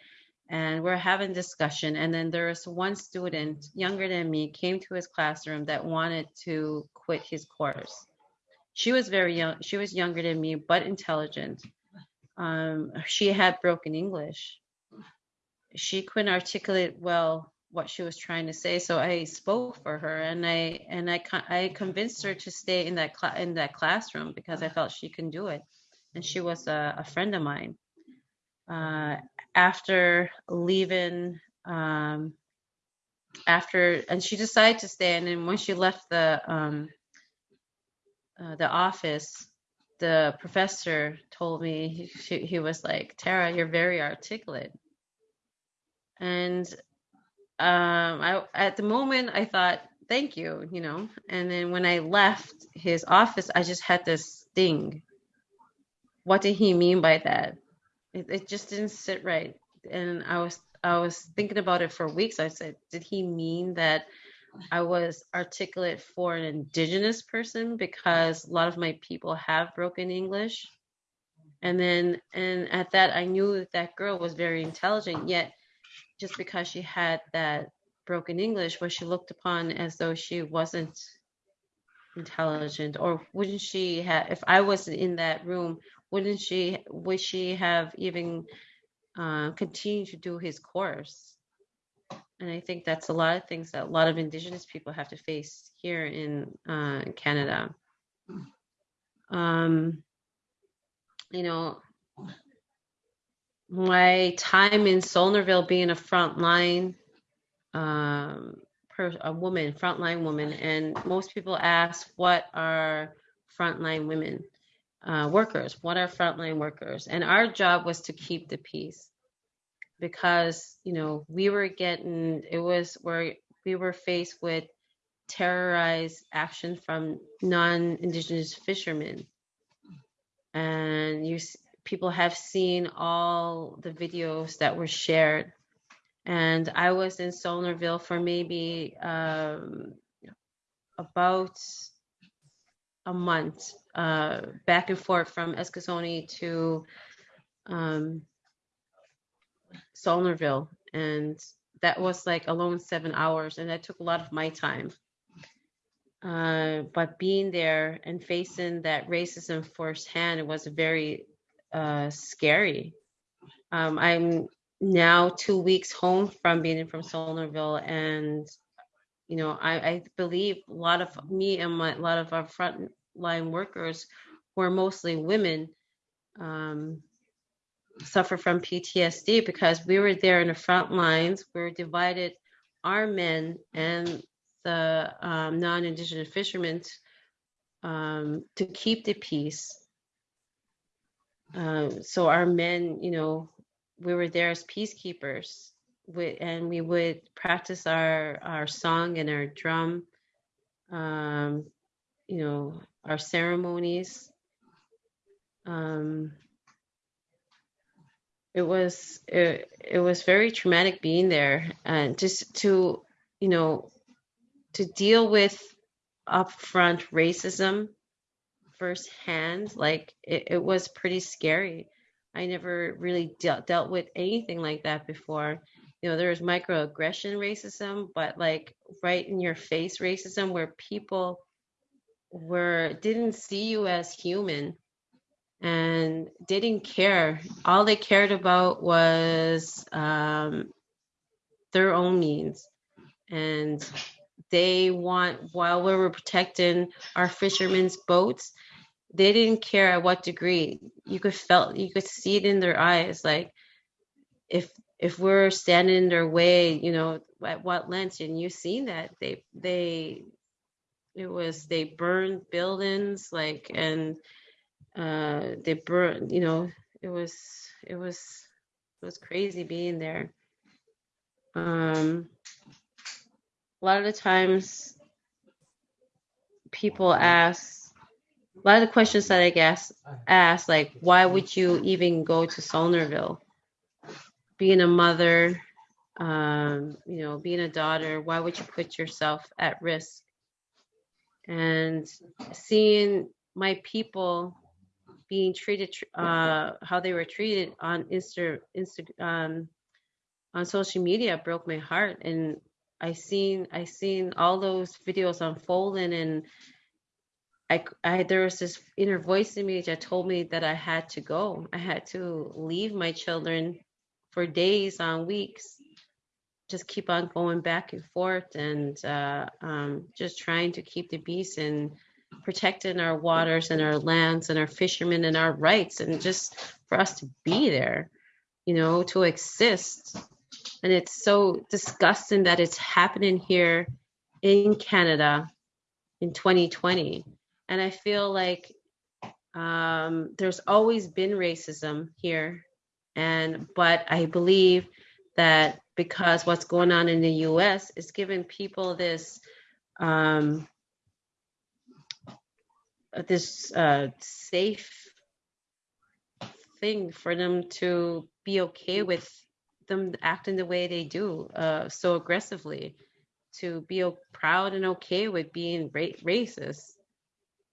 and we're having discussion. And then there was one student younger than me came to his classroom that wanted to quit his course she was very young. She was younger than me, but intelligent. Um, she had broken English. She couldn't articulate well what she was trying to say, so I spoke for her, and I and I I convinced her to stay in that cl- in that classroom because I felt she can do it, and she was a, a friend of mine. Uh, after leaving, um, after and she decided to stay, and then when she left the um, uh, the office, the professor told me he, he was like, Tara, you're very articulate. And um, I, at the moment, I thought, thank you, you know. And then when I left his office, I just had this thing. What did he mean by that? It, it just didn't sit right. And I was I was thinking about it for weeks. I said, did he mean that I was articulate for an indigenous person because a lot of my people have broken English. And then, and at that, I knew that, that girl was very intelligent, yet just because she had that broken English, was she looked upon as though she wasn't intelligent or wouldn't she have if i wasn't in that room wouldn't she would she have even uh, continued to do his course? And i think that's a lot of things that a lot of indigenous people have to face here in uh, canada. Um, you know my time in Saulnierville being a frontline um, per, a woman, frontline woman, and most people ask, what are frontline women uh, workers? What are frontline workers? And our job was to keep the peace because you know we were getting it was where we were faced with terrorized action from non-indigenous fishermen and you people have seen all the videos that were shared and I was in Saulnierville for maybe um, about a month, uh, back and forth from Eskasoni to um, Saulnierville, and that was like alone seven hours, and that took a lot of my time. Uh, but being there and facing that racism firsthand, was very uh, scary. Um, I'm now two weeks home from being from Saulnierville, and you know, I, I believe a lot of me and my, a lot of our frontline workers, who are mostly women, um, suffer from PTSD because we were there in the front lines. We were divided, our men and the um, non-indigenous fishermen, um, to keep the peace. Um, so our men, you know, we were there as peacekeepers and we would practice our our song and our drum um, you know our ceremonies um, it was it, it was very traumatic being there and just to you know to deal with upfront racism firsthand like it, it was pretty scary I never really dealt dealt with anything like that before. You know, there was microaggression racism, but like right in your face racism where people were didn't see you as human and didn't care. All they cared about was um, their own means And they want, while we were protecting our fishermen's boats, they didn't care at what degree. You could felt you could see it in their eyes. Like if if we're standing in their way, you know, at what length, and you've seen that they they it was they burned buildings like and uh they burned you know it was it was it was crazy being there um a lot of the times people ask a lot of the questions that I guess ask like, why would you even go to Saulnierville? Being a mother, um, you know, being a daughter, why would you put yourself at risk? And seeing my people being treated, uh, how they were treated on Insta, Insta, um, on social media broke my heart. And I seen, I seen all those videos unfolding and I, I there was this inner voice in me that told me that I had to go. I had to leave my children for days on weeks, just keep on going back and forth and uh, um, just trying to keep the peace and protecting our waters and our lands and our fishermen and our rights and just for us to be there, you know, to exist. And it's so disgusting that it's happening here in Canada in 2020 and I feel like um, there's always been racism here, and but I believe that because what's going on in the U.S. is giving people this um, this uh, safe thing for them to be okay with them acting the way they do uh, so aggressively to be proud and okay with being ra- racist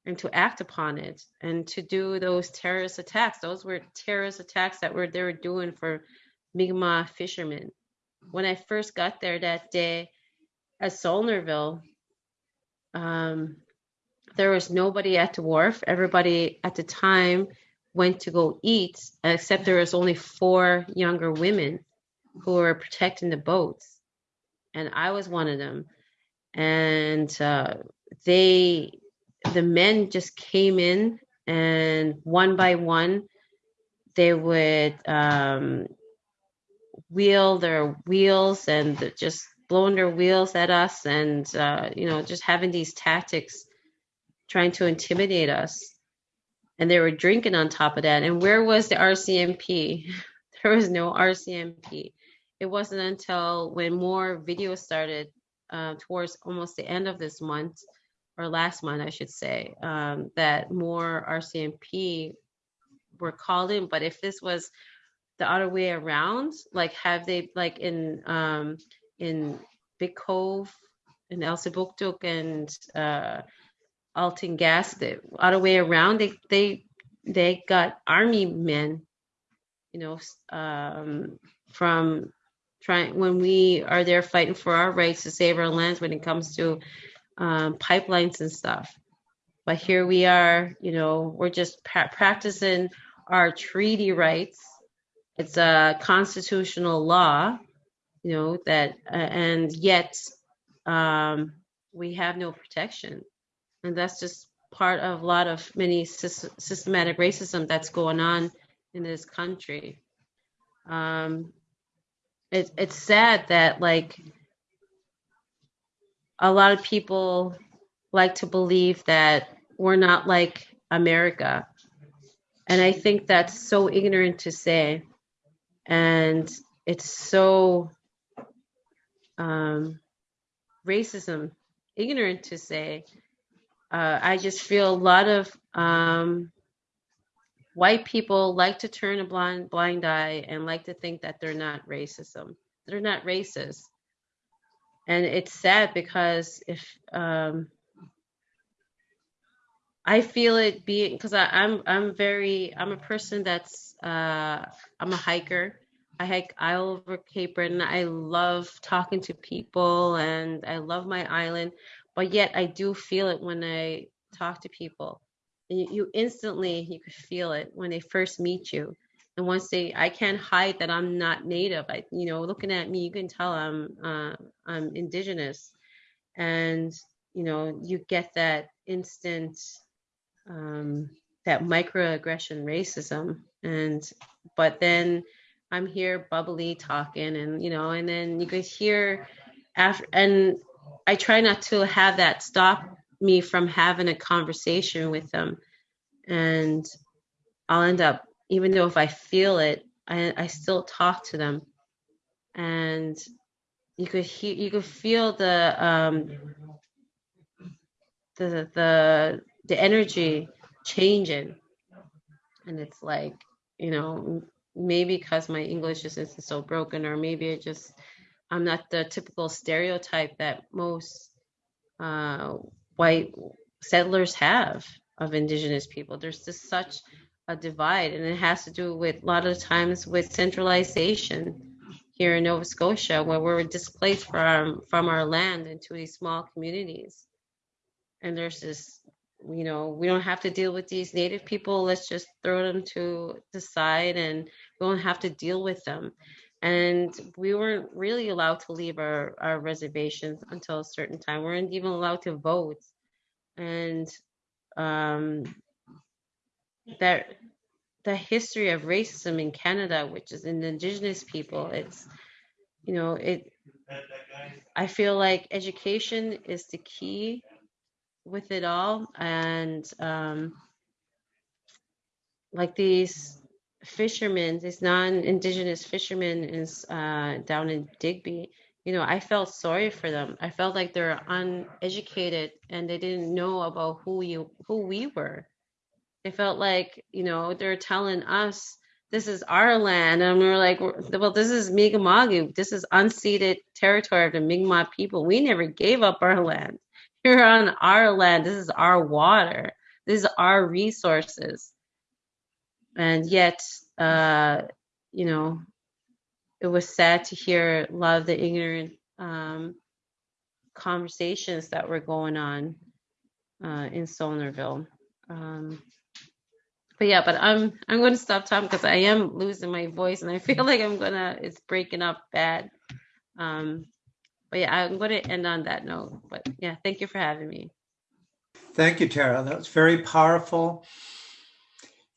and to act upon it and to do those terrorist attacks. Those were terrorist attacks that were they were doing for Mi'kmaq fishermen. When I first got there that day at Saulnierville, um, there was nobody at the wharf. Everybody at the time went to go eat, except there was only four younger women who were protecting the boats, and I was one of them. And uh, they, the men, just came in, and one by one, they would um, wheel their wheels and just blowing their wheels at us, and uh, you know, just having these tactics trying to intimidate us. And they were drinking on top of that. And where was the RCMP? There was no RCMP. It wasn't until when more videos started uh, towards almost the end of this month, or last month, I should say, um, that more RCMP were called in. But if this was the other way around, like have they like in um, in Big Cove, in Elsipogtog and uh, Alton Gas, the other way around, they they they got army men, you know, um, from trying when we are there fighting for our rights to save our lands when it comes to um, pipelines and stuff. But here we are, you know, we're just pra- practicing our treaty rights. It's a constitutional law, you know, that, uh, and yet um, we have no protection. And that's just part of a lot of many sys- systematic racism that's going on in this country. Um, it, it's sad that like a lot of people like to believe that we're not like America. And I think that's so ignorant to say. And it's so um, racism, ignorant to say. Uh, I just feel a lot of um, white people like to turn a blind blind eye and like to think that they're not racism. They're not racist, and it's sad because if um, I feel it being because I'm I'm very I'm a person that's uh, I'm a hiker. I hike all over Cape Breton. I love talking to people and I love my island, but yet I do feel it when I talk to people. You, you instantly you could feel it when they first meet you. And once they, I can't hide that I'm not native. I, you know, looking at me, you can tell I'm uh, I'm indigenous, and you know, you get that instant um, that microaggression racism. And but then i'm here bubbly talking and you know and then you could hear after and i try not to have that stop me from having a conversation with them. And i'll end up even though if i feel it i, I still talk to them. And you could hear you could feel the um the the the energy changing. And it's like you know maybe because my english just isn't so broken or maybe it just i'm not the typical stereotype that most uh, white settlers have of indigenous people. There's just such a divide and it has to do with a lot of times with centralization here in nova scotia where we're displaced from from our land into these small communities. And there's this you know we don't have to deal with these native people. Let's just throw them to the side and we don't have to deal with them. And we weren't really allowed to leave our, our reservations until a certain time. We weren't even allowed to vote. And um, that the history of racism in canada which is in indigenous people it's you know it i feel like education is the key with it all. And um, like these fishermen these non-indigenous fishermen is uh, down in digby you know i felt sorry for them. I felt like they're uneducated and they didn't know about who you who we were it felt like you know they're telling us this is our land and we are like well this is mi'kmaq this is unceded territory of the mi'kmaq people we never gave up our land you're on our land. This is our water. This is our resources. And yet, uh, you know, it was sad to hear a lot of the ignorant um, conversations that were going on. uh, in Saulnierville. Um, but yeah, but I'm I'm going to stop talking because I am losing my voice and I feel like I'm gonna it's breaking up bad. Um, but yeah, I'm going to end on that note. But yeah, thank you for having me. Thank you, Tara. That was very powerful.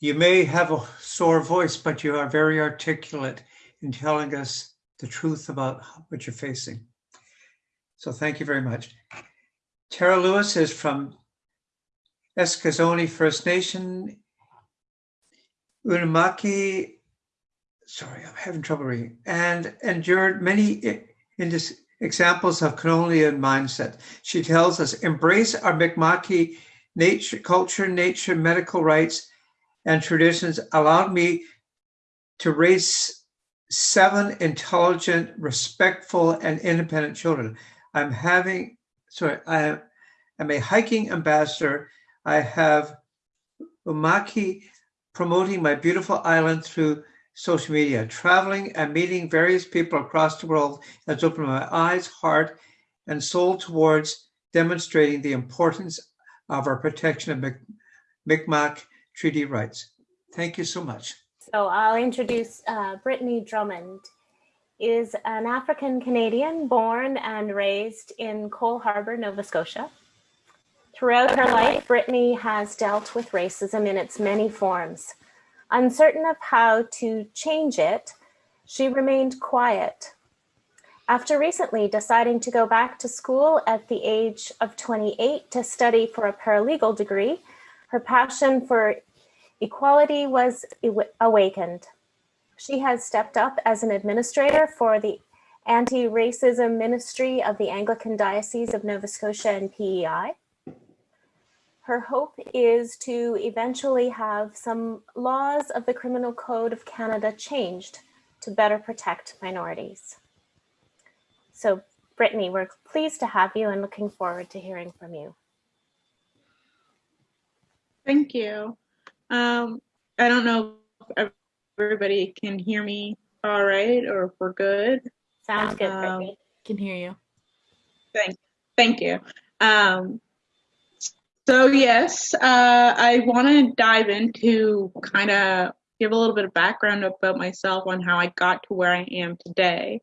You may have a sore voice, but you are very articulate in telling us the truth about what you're facing. So thank you very much. Tara Lewis is from Eskasoni First Nation, Unamaki, sorry, I'm having trouble reading, and endured many indis- examples of colonial mindset. She tells us, embrace our Mi'kmaqi nature, culture, nature, medical rights, and traditions allowed me to raise seven intelligent, respectful, and independent children. I'm having, sorry, I am a hiking ambassador. I have Umaki promoting my beautiful island through social media. Traveling and meeting various people across the world has opened my eyes, heart, and soul towards demonstrating the importance of our protection of Mic- Mi'kmaq treaty rights. Thank you so much. So I'll introduce uh, Brittany Drummond is an African Canadian born and raised in Cole Harbour, Nova Scotia. Throughout her life, Brittany has dealt with racism in its many forms. Uncertain of how to change it, she remained quiet. After recently deciding to go back to school at the age of 28 to study for a paralegal degree, her passion for equality was awakened. She has stepped up as an administrator for the Anti Racism Ministry of the Anglican Diocese of Nova Scotia and PEI. Her hope is to eventually have some laws of the Criminal Code of Canada changed to better protect minorities. So, Brittany, we're pleased to have you and looking forward to hearing from you. Thank you. Um, I don't know if everybody can hear me all right or if we're good. Sounds good, Um, Brittany. Can hear you. Thank, thank you. Um, so yes, uh, I want to dive into kind of give a little bit of background about myself on how I got to where I am today.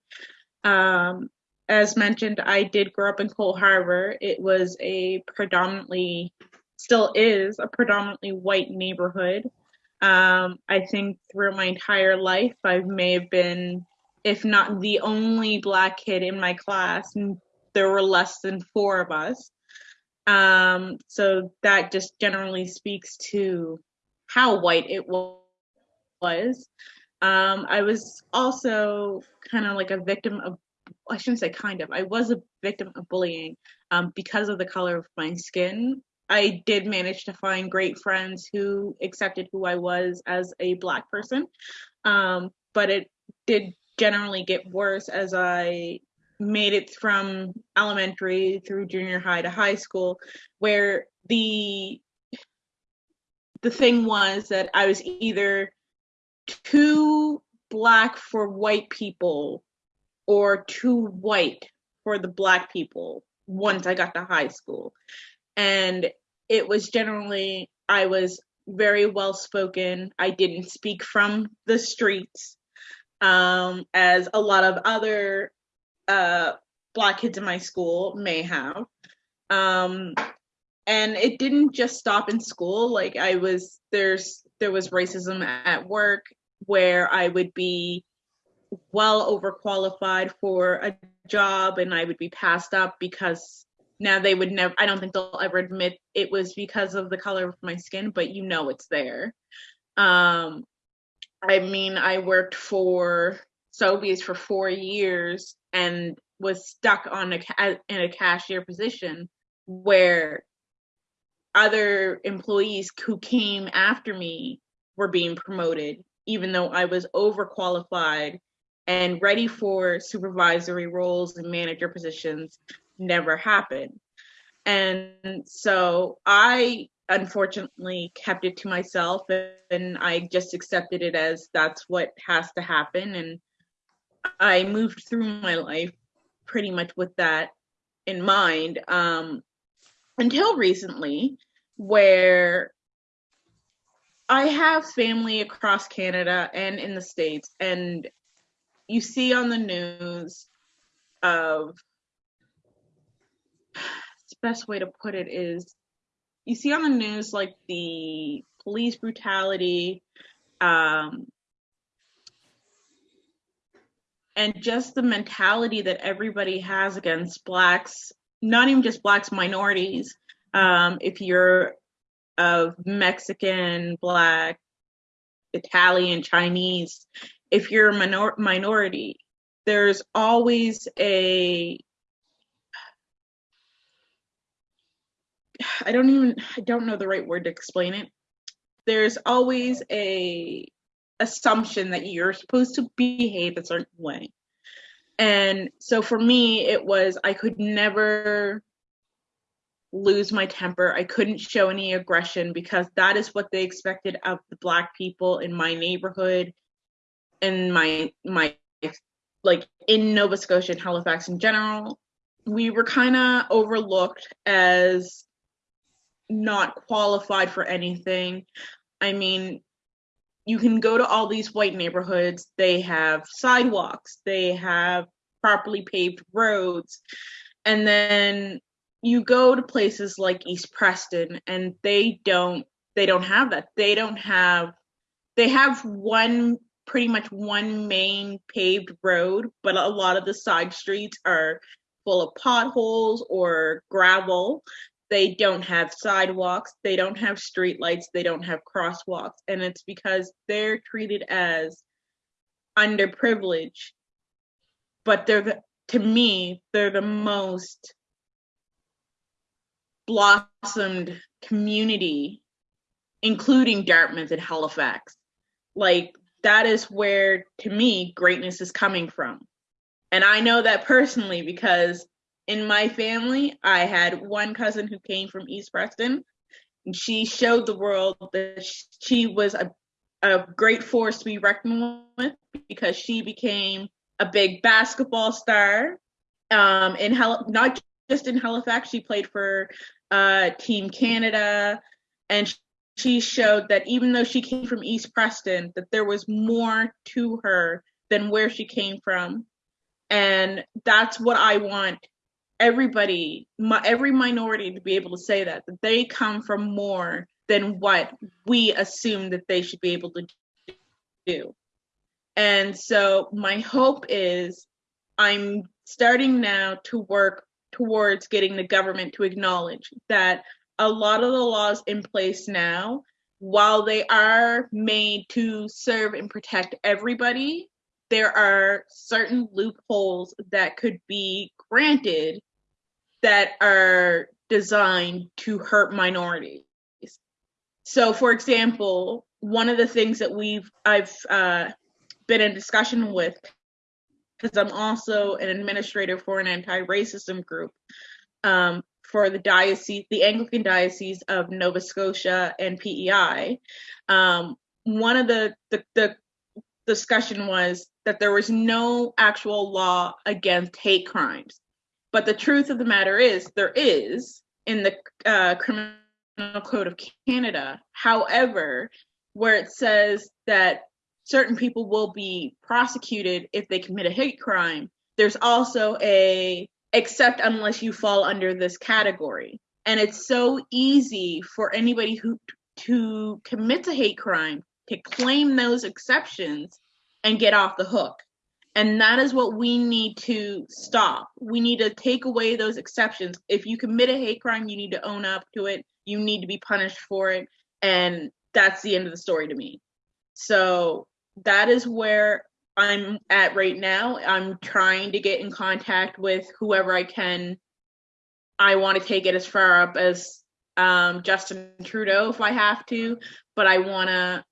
Um, as mentioned, I did grow up in Cole Harbor. It was a predominantly, still is a predominantly white neighborhood. Um, I think through my entire life, I may have been, if not the only black kid in my class, and there were less than four of us. Um, so that just generally speaks to how white it was. Um, I was also kind of like a victim of, I shouldn't say kind of, I was a victim of bullying um, because of the color of my skin. I did manage to find great friends who accepted who I was as a black person, um, but it did generally get worse as I made it from elementary through junior high to high school, where the the thing was that I was either too black for white people or too white for the black people once I got to high school. And it was generally, I was very well spoken. I didn't speak from the streets, um, as a lot of other uh, black kids in my school may have. Um, and it didn't just stop in school. Like I was, there's, there was racism at work where I would be well overqualified for a job and I would be passed up because now they would never I don't think they'll ever admit it was because of the color of my skin, but you know it's there. Um I mean I worked for Sobeys for 4 years and was stuck on a uh, in a cashier position where other employees who came after me were being promoted even though I was overqualified and ready for supervisory roles and manager positions never happened. And so I unfortunately kept it to myself and I just accepted it as that's what has to happen. And I moved through my life pretty much with that in mind. Um, until recently, where I have family across Canada and in the States, and you see on the news of the best way to put it is you see on the news like the police brutality um, and just the mentality that everybody has against blacks not even just blacks minorities um, if you're of mexican black italian chinese if you're a minor- minority there's always a I don't even I don't know the right word to explain it. There's always a assumption that you're supposed to behave a certain way. And so for me it was I could never lose my temper. I couldn't show any aggression because that is what they expected of the black people in my neighborhood and my my like in Nova Scotia and Halifax in general. We were kind of overlooked as not qualified for anything. I mean, you can go to all these white neighborhoods, they have sidewalks, they have properly paved roads, and then you go to places like East Preston and they don't they don't have that. They don't have they have one pretty much one main paved road, but a lot of the side streets are full of potholes or gravel they don't have sidewalks, they don't have streetlights, they don't have crosswalks, and it's because they're treated as underprivileged. But they're the, to me, they're the most blossomed community, including Dartmouth and Halifax. Like that is where, to me, greatness is coming from. And I know that personally because in my family, I had one cousin who came from East Preston. And she showed the world that she was a, a great force to be reckoned with because she became a big basketball star. Um, in Hal- not just in Halifax, she played for uh, Team Canada, and she showed that even though she came from East Preston, that there was more to her than where she came from, and that's what I want everybody, my, every minority to be able to say that, that they come from more than what we assume that they should be able to do. And so my hope is I'm starting now to work towards getting the government to acknowledge that a lot of the laws in place now, while they are made to serve and protect everybody, there are certain loopholes that could be granted that are designed to hurt minorities. So, for example, one of the things that we've I've uh, been in discussion with, because I'm also an administrator for an anti-racism group um, for the diocese, the Anglican Diocese of Nova Scotia and PEI. Um, one of the, the the discussion was that there was no actual law against hate crimes but the truth of the matter is, there is in the uh, Criminal Code of Canada. However, where it says that certain people will be prosecuted if they commit a hate crime, there's also a except unless you fall under this category. And it's so easy for anybody who to commit a hate crime to claim those exceptions and get off the hook. And that is what we need to stop. We need to take away those exceptions. If you commit a hate crime, you need to own up to it. You need to be punished for it. And that's the end of the story to me. So that is where I'm at right now. I'm trying to get in contact with whoever I can. I want to take it as far up as um, Justin Trudeau if I have to, but I want to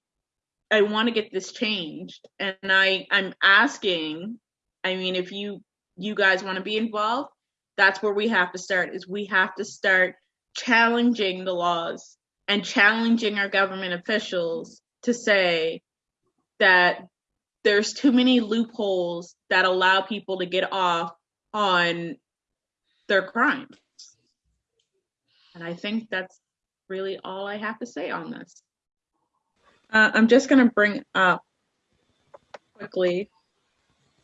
I want to get this changed, and I I'm asking. I mean, if you you guys want to be involved, that's where we have to start. Is we have to start challenging the laws and challenging our government officials to say that there's too many loopholes that allow people to get off on their crimes. And I think that's really all I have to say on this. Uh, I'm just going to bring up quickly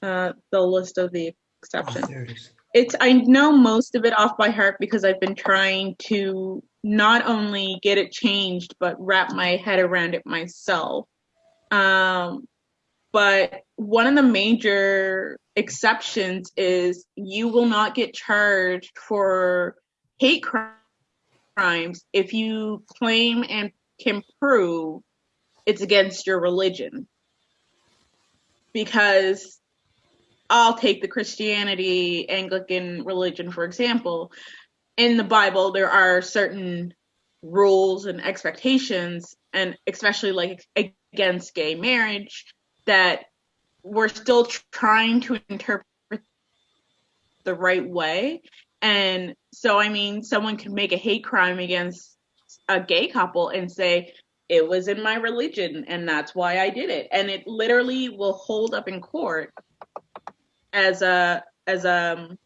uh, the list of the Oh, exceptions. it is. It's I know most of it off by heart because I've been trying to not only get it changed but wrap my head around it myself. Um, but one of the major exceptions is you will not get charged for hate crimes if you claim and can prove it's against your religion. Because I'll take the Christianity Anglican religion for example. In the Bible, there are certain rules and expectations, and especially like against gay marriage, that we're still trying to interpret the right way. And so, I mean, someone could make a hate crime against a gay couple and say, it was in my religion and that's why I did it. And it literally will hold up in court as a, as um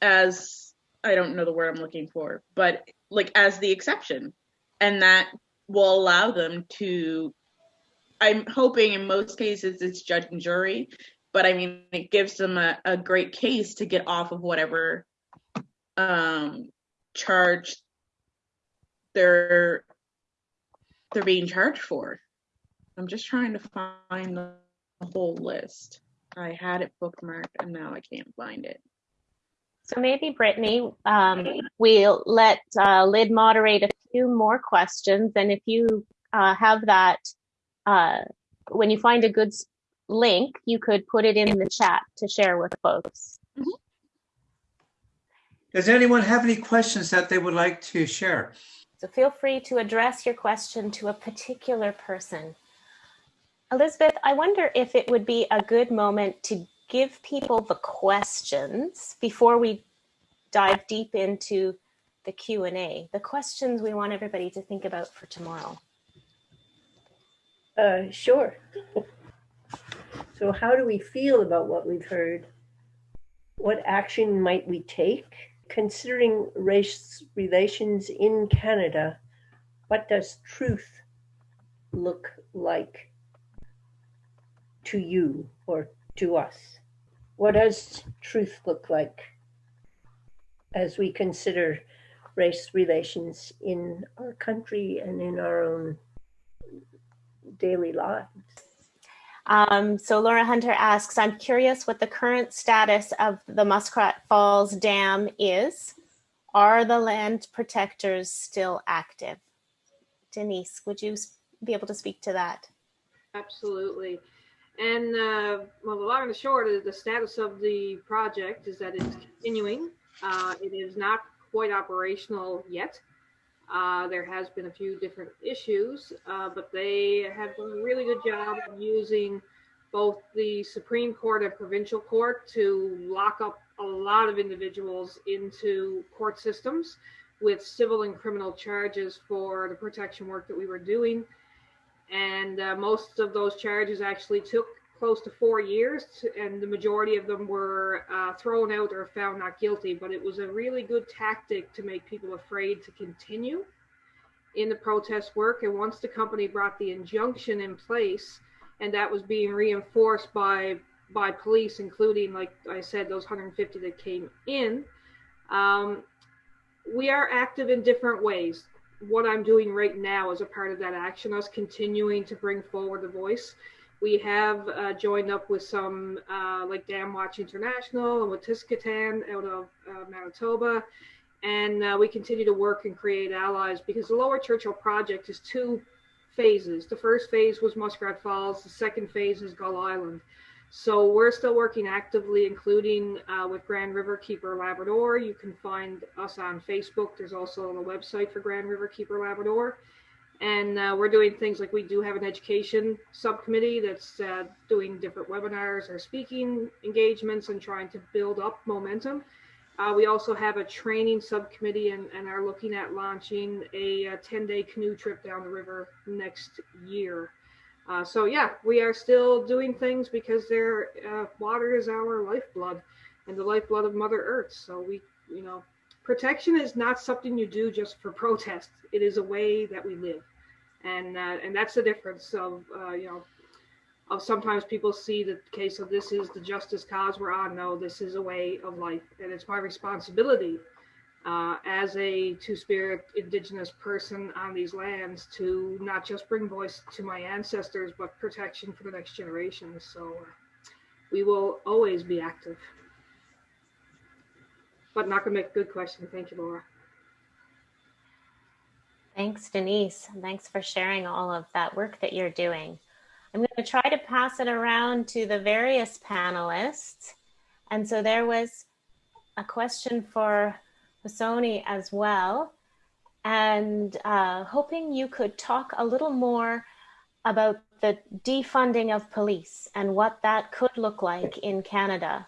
as I don't know the word I'm looking for, but like as the exception. And that will allow them to I'm hoping in most cases it's judge and jury, but I mean it gives them a, a great case to get off of whatever um charge they're they're being charged for. I'm just trying to find the whole list. I had it bookmarked and now I can't find it. So maybe Brittany, um, we'll let uh, Lyd moderate a few more questions, and if you uh, have that, uh, when you find a good link, you could put it in the chat to share with folks. Does anyone have any questions that they would like to share? So feel free to address your question to a particular person. Elizabeth, I wonder if it would be a good moment to give people the questions before we dive deep into the Q&A, the questions we want everybody to think about for tomorrow. Uh, sure. So how do we feel about what we've heard? What action might we take? Considering race relations in Canada, what does truth look like to you or to us? What does truth look like as we consider race relations in our country and in our own daily lives? Um, so Laura Hunter asks, I'm curious what the current status of the Muskrat Falls Dam is. Are the land protectors still active? Denise, would you be able to speak to that? Absolutely. And uh, well, the long and the short is the status of the project is that it's continuing. Uh, it is not quite operational yet. Uh, there has been a few different issues, uh, but they have done a really good job of using both the Supreme Court and provincial court to lock up a lot of individuals into court systems with civil and criminal charges for the protection work that we were doing. And uh, most of those charges actually took close to four years and the majority of them were uh, thrown out or found not guilty but it was a really good tactic to make people afraid to continue in the protest work and once the company brought the injunction in place and that was being reinforced by by police including like i said those 150 that came in um, we are active in different ways what I'm doing right now as a part of that action, us continuing to bring forward the voice. We have uh, joined up with some uh, like Dam Watch International and with Tiskatan out of uh, Manitoba. And uh, we continue to work and create allies because the Lower Churchill project is two phases. The first phase was Muskrat Falls, the second phase is Gull Island. So we're still working actively, including uh, with Grand River Keeper Labrador. You can find us on Facebook. There's also a website for Grand River Keeper Labrador. And uh, we're doing things like we do have an education subcommittee that's uh, doing different webinars or speaking engagements and trying to build up momentum. Uh, we also have a training subcommittee and, and are looking at launching a, 10 day canoe trip down the river next year. Uh, so yeah, we are still doing things because their uh, water is our lifeblood and the lifeblood of Mother Earth. So we you know, protection is not something you do just for protest. It is a way that we live, and uh, and that's the difference of uh, you know. Of sometimes people see the case of this is the justice cause we're on. No, this is a way of life, and it's my responsibility uh, as a two-spirit indigenous person on these lands to not just bring voice to my ancestors, but protection for the next generation. So uh, we will always be active. But not gonna make a good question. Thank you, Laura. Thanks, Denise. Thanks for sharing all of that work that you're doing. I'm going to try to pass it around to the various panelists. And so there was a question for Sony as well. And uh, hoping you could talk a little more about the defunding of police and what that could look like in Canada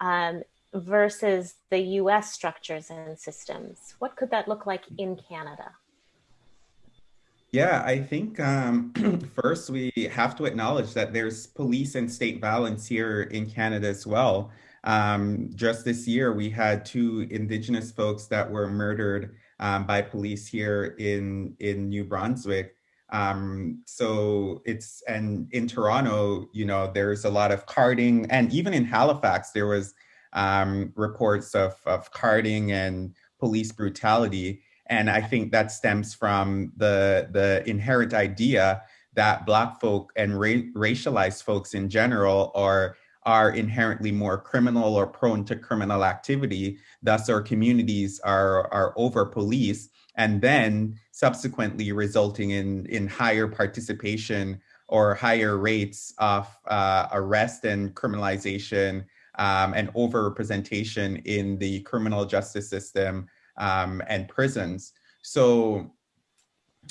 um, versus the US structures and systems. What could that look like in Canada? Yeah, I think um, first we have to acknowledge that there's police and state violence here in Canada as well. Um, just this year, we had two Indigenous folks that were murdered um, by police here in in New Brunswick. Um, so it's and in Toronto, you know, there's a lot of carding, and even in Halifax, there was um, reports of of carding and police brutality. And I think that stems from the the inherent idea that Black folk and ra racialized folks in general are are inherently more criminal or prone to criminal activity. Thus, our communities are, are over policed and then subsequently resulting in, in higher participation or higher rates of uh, arrest and criminalization um, and overrepresentation in the criminal justice system um, and prisons. So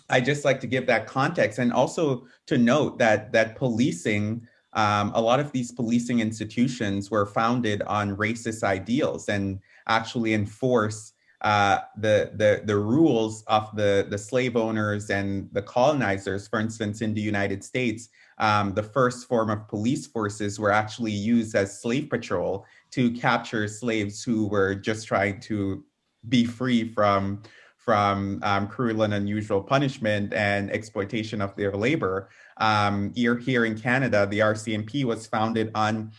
I just like to give that context and also to note that that policing um, a lot of these policing institutions were founded on racist ideals and actually enforce uh, the, the, the rules of the, the slave owners and the colonizers. For instance, in the United States, um, the first form of police forces were actually used as slave patrol to capture slaves who were just trying to be free from from um, cruel and unusual punishment and exploitation of their labor. Um, here, here in Canada, the RCMP was founded on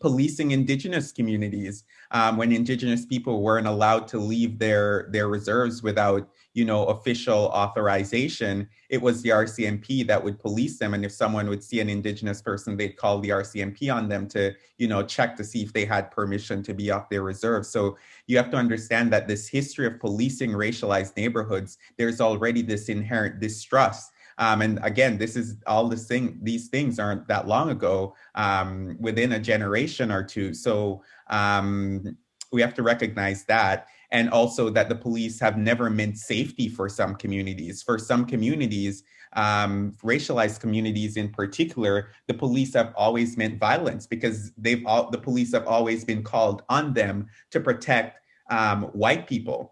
policing indigenous communities um, when indigenous people weren't allowed to leave their their reserves without you know official authorization it was the rcmp that would police them and if someone would see an indigenous person they'd call the rcmp on them to you know check to see if they had permission to be off their reserve so you have to understand that this history of policing racialized neighborhoods there's already this inherent distrust um, and again, this is all this thing, these things aren't that long ago, um, within a generation or two. So um, we have to recognize that. And also that the police have never meant safety for some communities. For some communities, um, racialized communities in particular, the police have always meant violence because they've all, the police have always been called on them to protect um, white people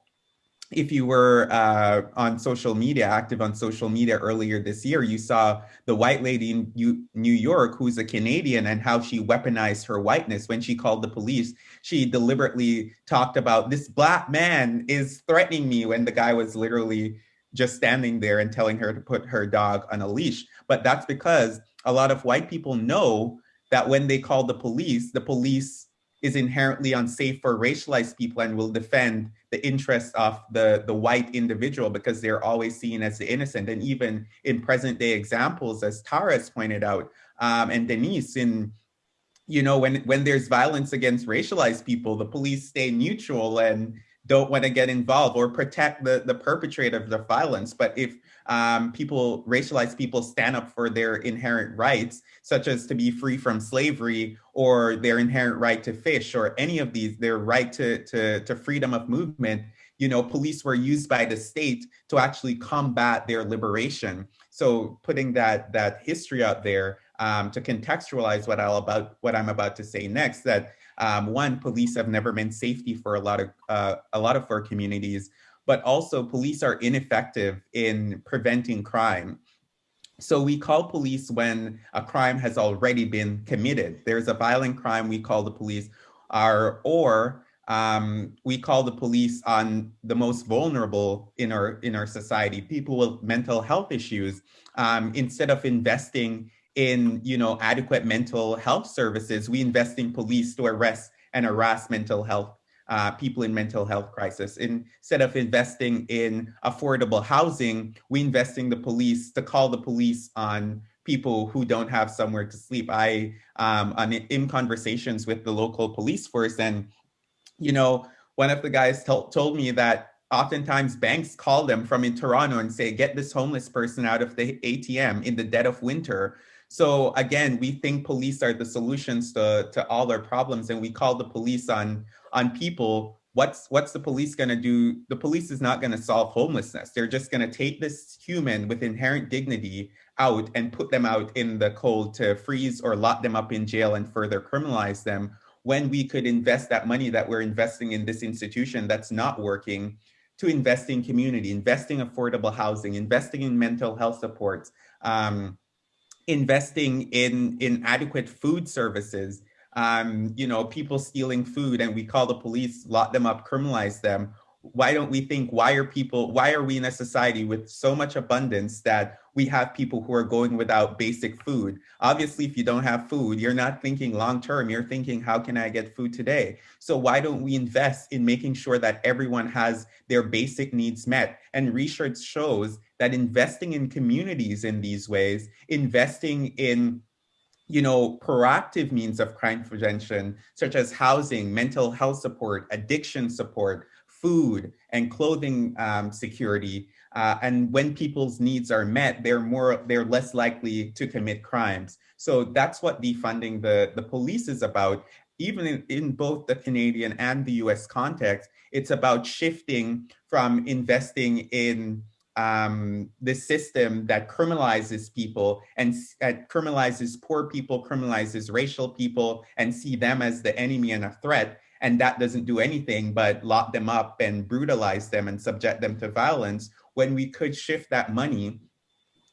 if you were uh, on social media, active on social media earlier this year, you saw the white lady in New York who's a Canadian and how she weaponized her whiteness when she called the police. She deliberately talked about this black man is threatening me when the guy was literally just standing there and telling her to put her dog on a leash. But that's because a lot of white people know that when they call the police, the police is inherently unsafe for racialized people and will defend the interests of the, the white individual because they're always seen as the innocent. And even in present day examples, as Tara has pointed out, um, and Denise, in you know, when when there's violence against racialized people, the police stay neutral and don't want to get involved or protect the, the perpetrator of the violence. But if um, people, racialized people, stand up for their inherent rights, such as to be free from slavery or their inherent right to fish or any of these, their right to, to, to freedom of movement, you know, police were used by the state to actually combat their liberation. So putting that that history out there um, to contextualize what I'll about what I'm about to say next, that um, one, police have never been safety for a lot of uh, a lot of our communities, but also police are ineffective in preventing crime. So we call police when a crime has already been committed. There's a violent crime, we call the police, are, or um, we call the police on the most vulnerable in our in our society, people with mental health issues, um, instead of investing in you know adequate mental health services, we invest in police to arrest and harass mental health uh, people in mental health crisis. Instead of investing in affordable housing, we invest in the police to call the police on people who don't have somewhere to sleep. I um, on, in conversations with the local police force, and you know, one of the guys told me that oftentimes banks call them from in Toronto and say, "Get this homeless person out of the ATM in the dead of winter." So again, we think police are the solutions to, to all our problems, and we call the police on on people. What's what's the police going to do? The police is not going to solve homelessness. They're just going to take this human with inherent dignity out and put them out in the cold to freeze or lock them up in jail and further criminalize them. When we could invest that money that we're investing in this institution that's not working to invest in community, investing affordable housing, investing in mental health supports. Um, investing in in adequate food services um, you know people stealing food and we call the police lock them up criminalize them. Why don't we think why are people why are we in a society with so much abundance that we have people who are going without basic food? Obviously if you don't have food you're not thinking long term. You're thinking how can i get food today? So why don't we invest in making sure that everyone has their basic needs met? And research shows that investing in communities in these ways investing in you know, proactive means of crime prevention, such as housing, mental health support, addiction support, food and clothing um, security. Uh, and when people's needs are met, they're more, they're less likely to commit crimes. So that's what defunding the, the police is about. Even in, in both the Canadian and the US context, it's about shifting from investing in um, this system that criminalizes people and uh, criminalizes poor people, criminalizes racial people, and see them as the enemy and a threat and that doesn't do anything but lock them up and brutalize them and subject them to violence when we could shift that money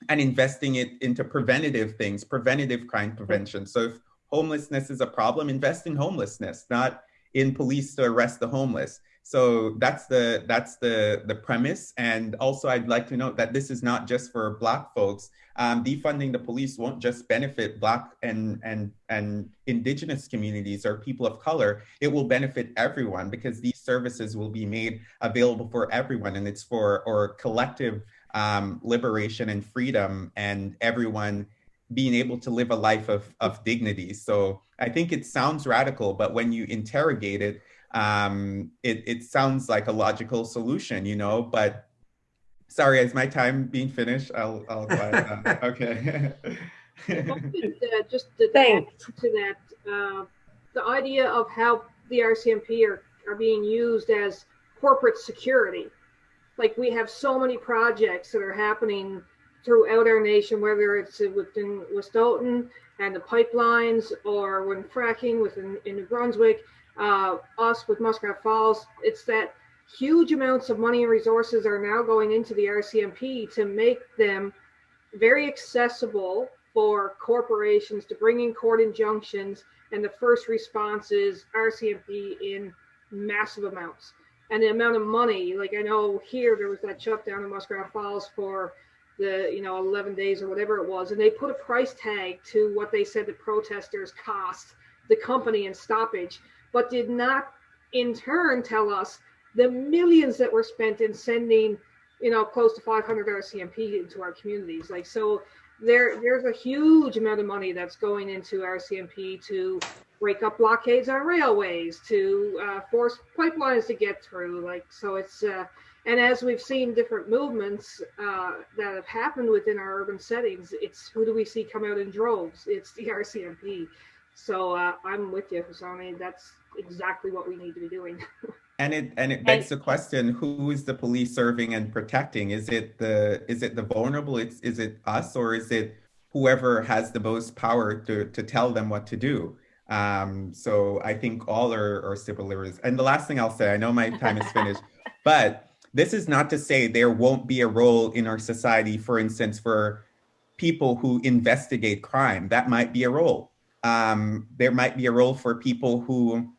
and investing it into preventative things preventative crime prevention. So if homelessness is a problem invest in homelessness not in police to arrest the homeless so that's the that's the the premise. And also i'd like to note that this is not just for black folks. Um, defunding the police won't just benefit black and and and indigenous communities or people of color. It will benefit everyone because these services will be made available for everyone. And it's for or collective um, liberation and freedom and everyone being able to live a life of, of dignity. So i think it sounds radical but when you interrogate it um, it, it sounds like a logical solution, you know, but sorry, is my time being finished? I'll, I'll okay. uh, just to Thanks. to that, uh, the idea of how the RCMP are, are being used as corporate security. Like we have so many projects that are happening throughout our nation, whether it's within Wet'suwet'en and the pipelines or when fracking within in New Brunswick, uh, us with Muskrat Falls, it's that huge amounts of money and resources are now going into the RCMP to make them very accessible for corporations to bring in court injunctions and the first response is RCMP in massive amounts. And the amount of money, like I know here there was that shutdown in Muskrat Falls for the you know 11 days or whatever it was, and they put a price tag to what they said the protesters cost the company in stoppage but did not in turn tell us the millions that were spent in sending, you know, close to 500 RCMP into our communities. Like, so there, there's a huge amount of money that's going into RCMP to break up blockades on railways, to uh, force pipelines to get through. Like, so it's, uh, and as we've seen different movements uh, that have happened within our urban settings, it's who do we see come out in droves? It's the RCMP. So uh, I'm with you, Husoni. That's exactly what we need to be doing. and it and it begs the question: Who is the police serving and protecting? Is it the is it the vulnerable? It's is it us or is it whoever has the most power to to tell them what to do? Um, so I think all are, are civil liberties. And the last thing I'll say, I know my time is finished, but this is not to say there won't be a role in our society, for instance, for people who investigate crime. That might be a role. Um, there might be a role for people who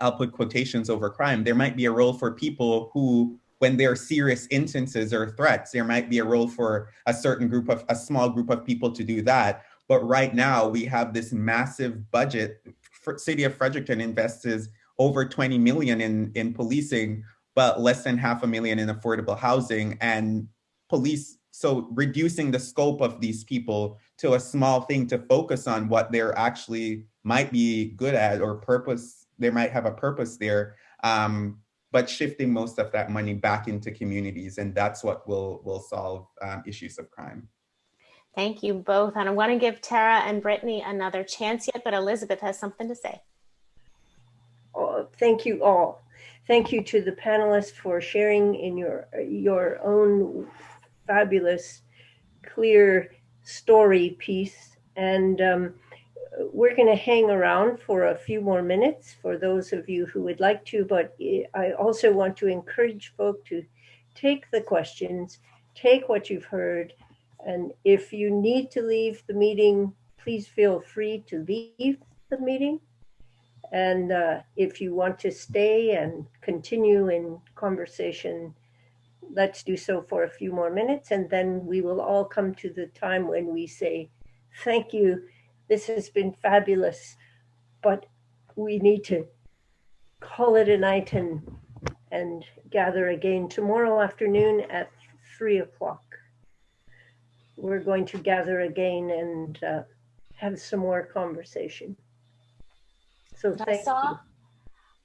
I'll put quotations over crime. There might be a role for people who, when there are serious instances or threats, there might be a role for a certain group of, a small group of people to do that. But right now we have this massive budget. City of Fredericton invests over 20 million in, in policing, but less than half a million in affordable housing and police. So reducing the scope of these people to a small thing to focus on what they're actually might be good at or purpose, they might have a purpose there. Um, but shifting most of that money back into communities. And that's what will, will solve um, issues of crime. Thank you both. And I want to give Tara and Brittany another chance yet, but Elizabeth has something to say. Oh, thank you all. Thank you to the panelists for sharing in your your own fabulous, clear story piece. And um, we're going to hang around for a few more minutes for those of you who would like to. But I also want to encourage folk to take the questions, take what you've heard, and if you need to leave the meeting, please feel free to leave the meeting. And uh, if you want to stay and continue in conversation, let's do so for a few more minutes. And then we will all come to the time when we say, thank you. This has been fabulous, but we need to call it a night and, and gather again tomorrow afternoon at three o'clock we're going to gather again and uh, have some more conversation. So I saw, you.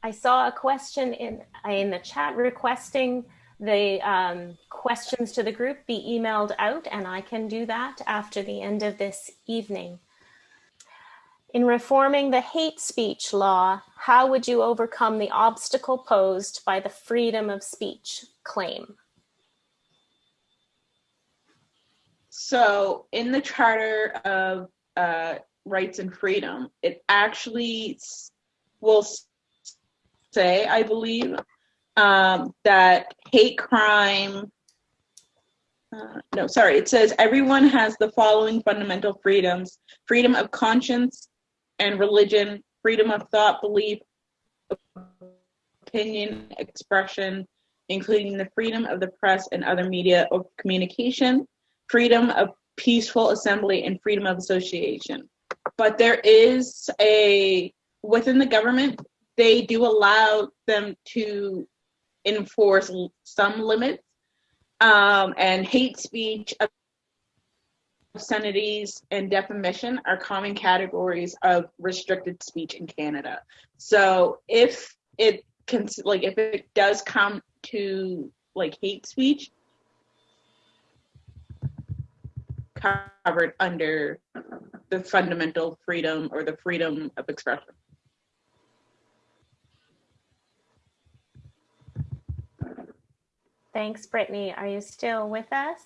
I saw a question in in the chat requesting the um, questions to the group be emailed out, and I can do that after the end of this evening. In reforming the hate speech law, how would you overcome the obstacle posed by the freedom of speech claim? So in the Charter of uh, Rights and Freedom, it actually will say, I believe, um, that hate crime, uh, no, sorry, it says everyone has the following fundamental freedoms freedom of conscience and religion, freedom of thought, belief, opinion, expression, including the freedom of the press and other media of communication, freedom of peaceful assembly and freedom of association. But there is a, within the government, they do allow them to enforce some limits um, and hate speech, obscenities, and defamation are common categories of restricted speech in Canada. So if it can, like, if it does come to like hate speech, covered under the fundamental freedom or the freedom of expression. Thanks, Brittany. Are you still with us?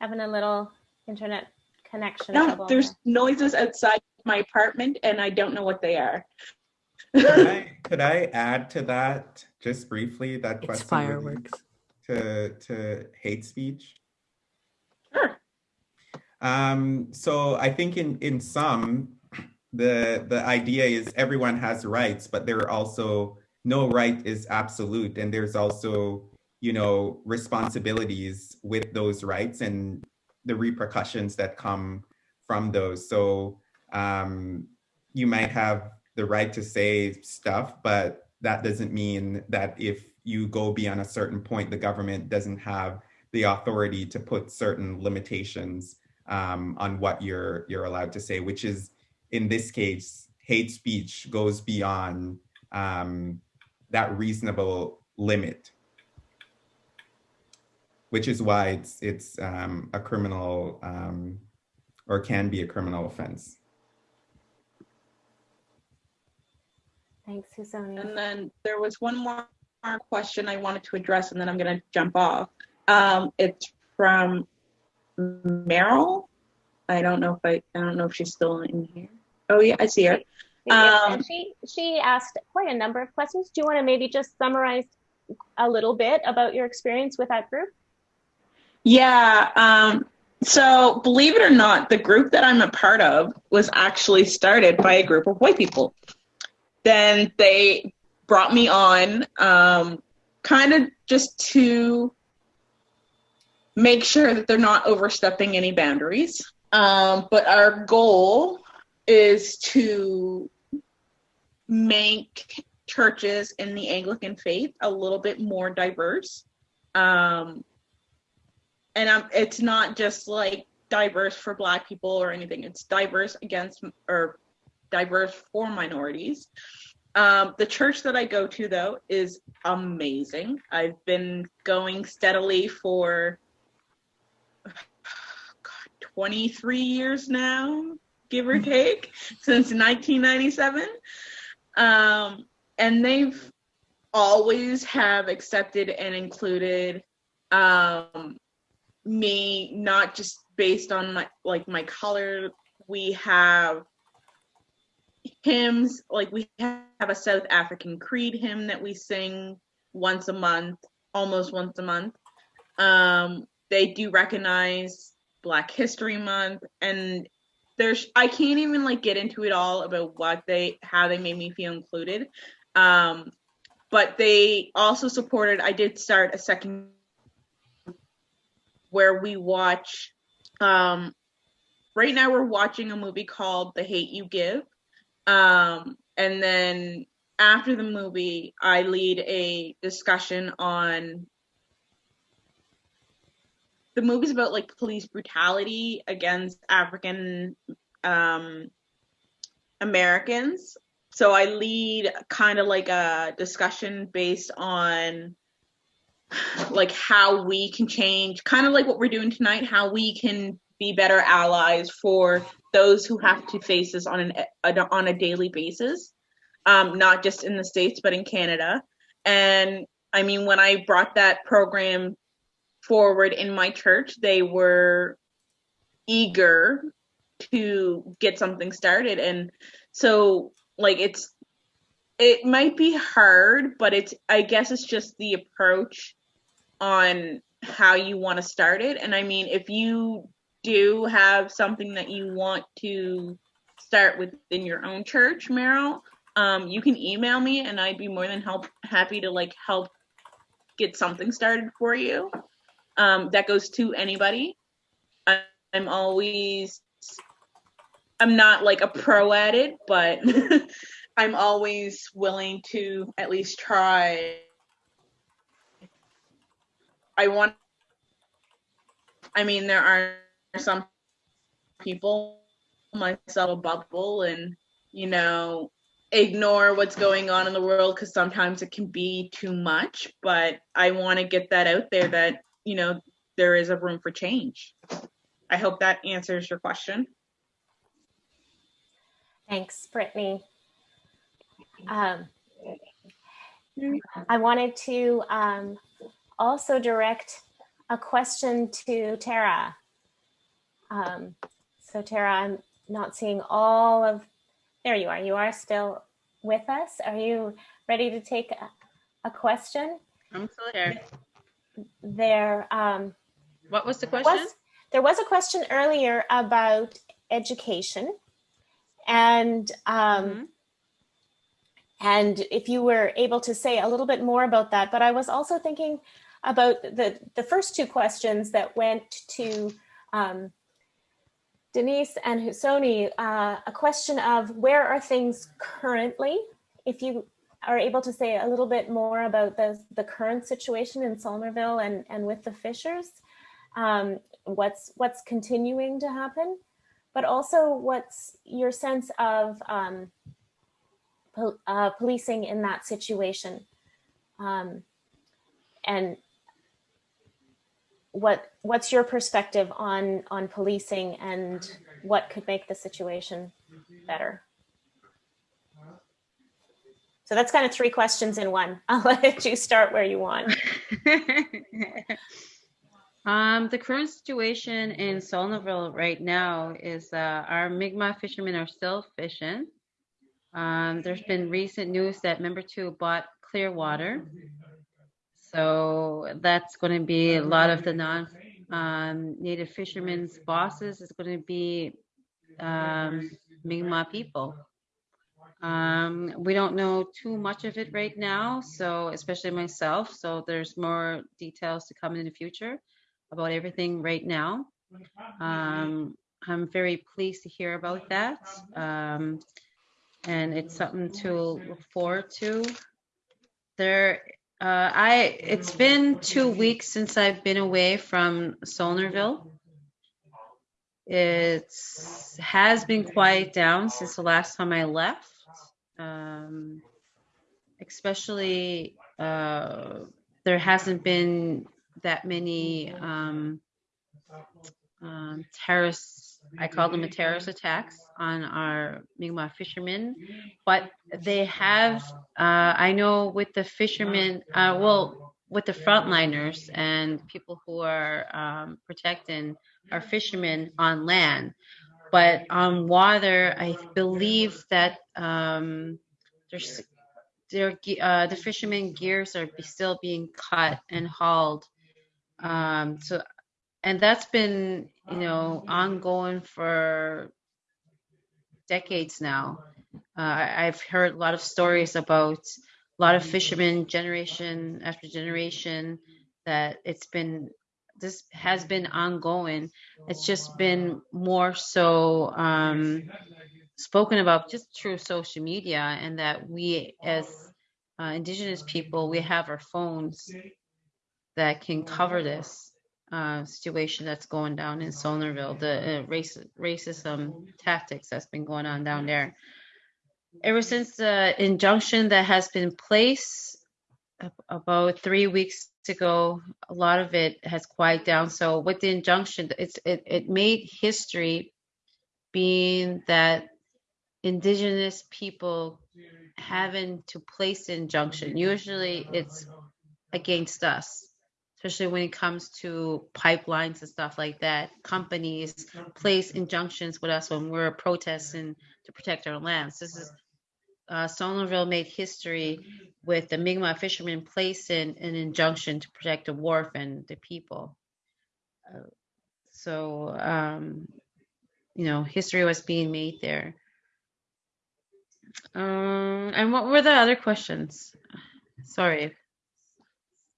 Having a little internet connection No, trouble there's there. noises outside my apartment and I don't know what they are. Could I, could I add to that just briefly that It's question fireworks. to to hate speech? Sure. Um, so I think in in some the the idea is everyone has rights, but there are also no right is absolute, and there's also you know responsibilities with those rights and the repercussions that come from those. So um, you might have the right to say stuff, but that doesn't mean that if you go beyond a certain point, the government doesn't have the authority to put certain limitations um, on what you're you're allowed to say, which is in this case, hate speech goes beyond um, that reasonable limit, which is why it's it's um, a criminal um, or can be a criminal offense. Thanks, Susonia. And then there was one more question I wanted to address, and then I'm going to jump off. Um, it's from Meryl. I don't know if I, I don't know if she's still in here. Oh yeah, I see her. Um, and she she asked quite a number of questions. Do you want to maybe just summarize a little bit about your experience with that group? Yeah. Um, so believe it or not, the group that I'm a part of was actually started by a group of white people. Then they brought me on, um, kind of just to make sure that they're not overstepping any boundaries. Um, but our goal is to make churches in the Anglican faith a little bit more diverse. Um, and um, it's not just like diverse for Black people or anything, it's diverse against or diverse for minorities. Um, the church that I go to, though, is amazing. I've been going steadily for God, 23 years now, give or take, since 1997. Um, and they've always have accepted and included um, me, not just based on my like my color. We have hymns like we have a south african creed hymn that we sing once a month almost once a month um they do recognize black history month and there's i can't even like get into it all about what they how they made me feel included um but they also supported i did start a second where we watch um right now we're watching a movie called the hate You give um, and then after the movie, I lead a discussion on the movie's about like police brutality against African um, Americans. So I lead kind of like a discussion based on like how we can change, kind of like what we're doing tonight, how we can be better allies for those who have to face this on an on a daily basis, um, not just in the states but in Canada. And I mean, when I brought that program forward in my church, they were eager to get something started, and so like it's it might be hard, but it's I guess it's just the approach on how you want to start it. And I mean, if you do have something that you want to start within your own church, Meryl, um, you can email me and I'd be more than help happy to like help get something started for you. Um, that goes to anybody. I, I'm always I'm not like a pro at it, but I'm always willing to at least try. I want I mean there are some people, myself, bubble and, you know, ignore what's going on in the world because sometimes it can be too much. But I want to get that out there that, you know, there is a room for change. I hope that answers your question. Thanks, Brittany. Um, I wanted to um, also direct a question to Tara. Um, so Tara, I'm not seeing all of, there you are. You are still with us. Are you ready to take a, a question? I'm still here. There. Um, what was the question? Was, there was a question earlier about education and um, mm -hmm. And if you were able to say a little bit more about that. But I was also thinking about the the first two questions that went to um, Denise and Husoni, uh, a question of where are things currently? If you are able to say a little bit more about the, the current situation in Saulnierville and, and with the Fishers, um, what's, what's continuing to happen, but also what's your sense of um, pol uh, policing in that situation. Um, and what what's your perspective on on policing and what could make the situation better? So that's kind of three questions in one. I'll let you start where you want. um, the current situation in Saulnierville right now is uh, our Mi'kmaq fishermen are still fishing. Um, there's been recent news that Membertou bought Clearwater so that's going to be a lot of the non um, native fishermen's bosses is going to be um, Mi'kmaq people. Um, we don't know too much of it right now, so especially myself. So there's more details to come in the future about everything right now. Um, I'm very pleased to hear about that. Um, and it's something to look forward to. There, uh, I it's been two weeks since I've been away from Saulnierville. It has been quiet down since the last time I left. Um, especially, uh, there hasn't been that many um, um, I call them a terrorist attacks on our Mi'kmaq fishermen, but they have, uh, I know with the fishermen, uh, well, with the frontliners and people who are um, protecting our fishermen on land, but on water, I believe that um, there's their uh, the fishermen gears are still being cut and hauled. Um, so, and that's been you know ongoing for decades now. Uh, I've heard a lot of stories about a lot of fishermen, generation after generation, that it's been this has been ongoing. It's just been more so um, spoken about just through social media, and that we as uh, Indigenous people, we have our phones that can cover this uh, situation that's going down in Saulnierville, the uh, race, racism tactics that's been going on down there. Ever since the injunction that has been placed about three weeks ago, a lot of it has quieted down. So with the injunction, it's it, it made history being that indigenous people having to place injunction. Usually it's against us, especially when it comes to pipelines and stuff like that. Companies place injunctions with us when we're protesting to protect our lands. This is uh, Saulnierville made history with the Mi'kmaq fishermen placing an injunction to protect the wharf and the people. So, um, you know, history was being made there. Um, and what were the other questions? Sorry,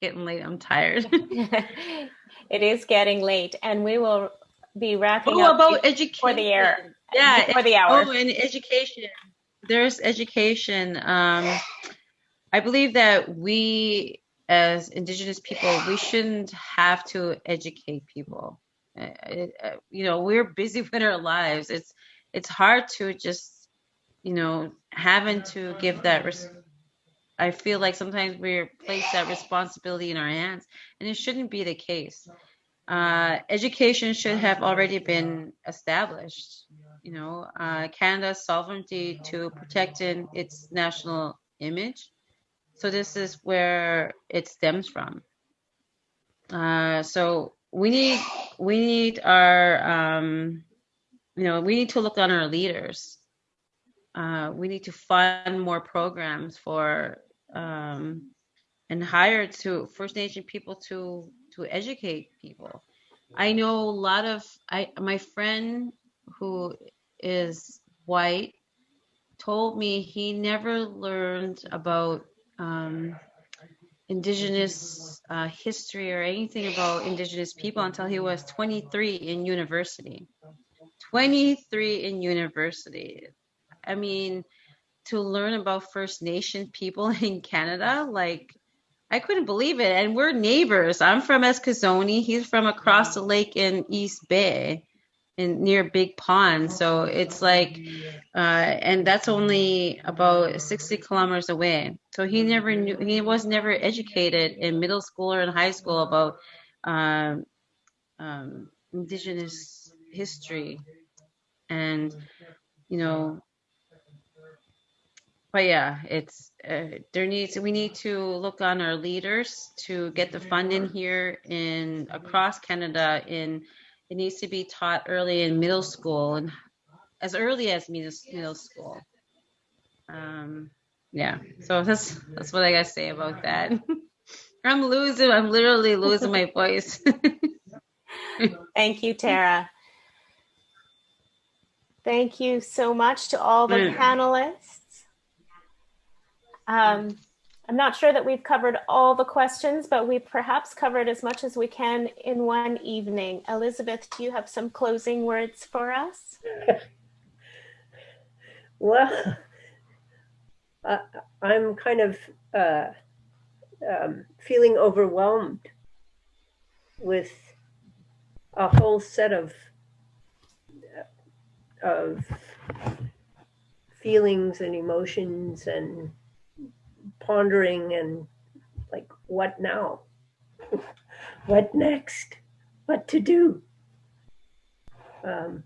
getting late. I'm tired. it is getting late, and we will be wrapping oh, up about education for the air. Yeah, for the hour. Oh, and education. There's education. Um, I believe that we, as Indigenous people, we shouldn't have to educate people. Uh, it, uh, you know, we're busy with our lives. It's it's hard to just you know, having to give that. Res- I feel like sometimes we're placed that responsibility in our hands, and it shouldn't be the case. Uh, education should have already been established. You know, uh, Canada's sovereignty to protecting its national image. So this is where it stems from. Uh, so we need we need our um, you know we need to look on our leaders uh, we need to fund more programs for um, and hire to First Nation people to to educate people. I know a lot of I my friend who is white told me he never learned about um, indigenous uh, history or anything about indigenous people until he was 23 in university. 23 in university. I mean, to learn about First Nation people in Canada, like I couldn't believe it. And we're neighbors. I'm from Eskasoni. He's from across the lake in East Bay, in near Big Pond. So it's like, uh, and that's only about 60 kilometers away. So he never knew. He was never educated in middle school or in high school about um, um, Indigenous history, and you know but yeah, it's uh, there needs we need to look on our leaders to get the funding here in across Canada. In it needs to be taught early in middle school and as early as middle, school. Um, yeah, so that's that's what I gotta say about that. I'm losing. I'm literally losing my voice. Thank you, Tara. Thank you so much to all the Mm. panelists. Um, I'm not sure that we've covered all the questions, but we perhaps covered as much as we can in one evening. Elizabeth, do you have some closing words for us? Well, I, I'm kind of uh, um, feeling overwhelmed with a whole set of of feelings and emotions and pondering and like what now? What next? What to do? Um,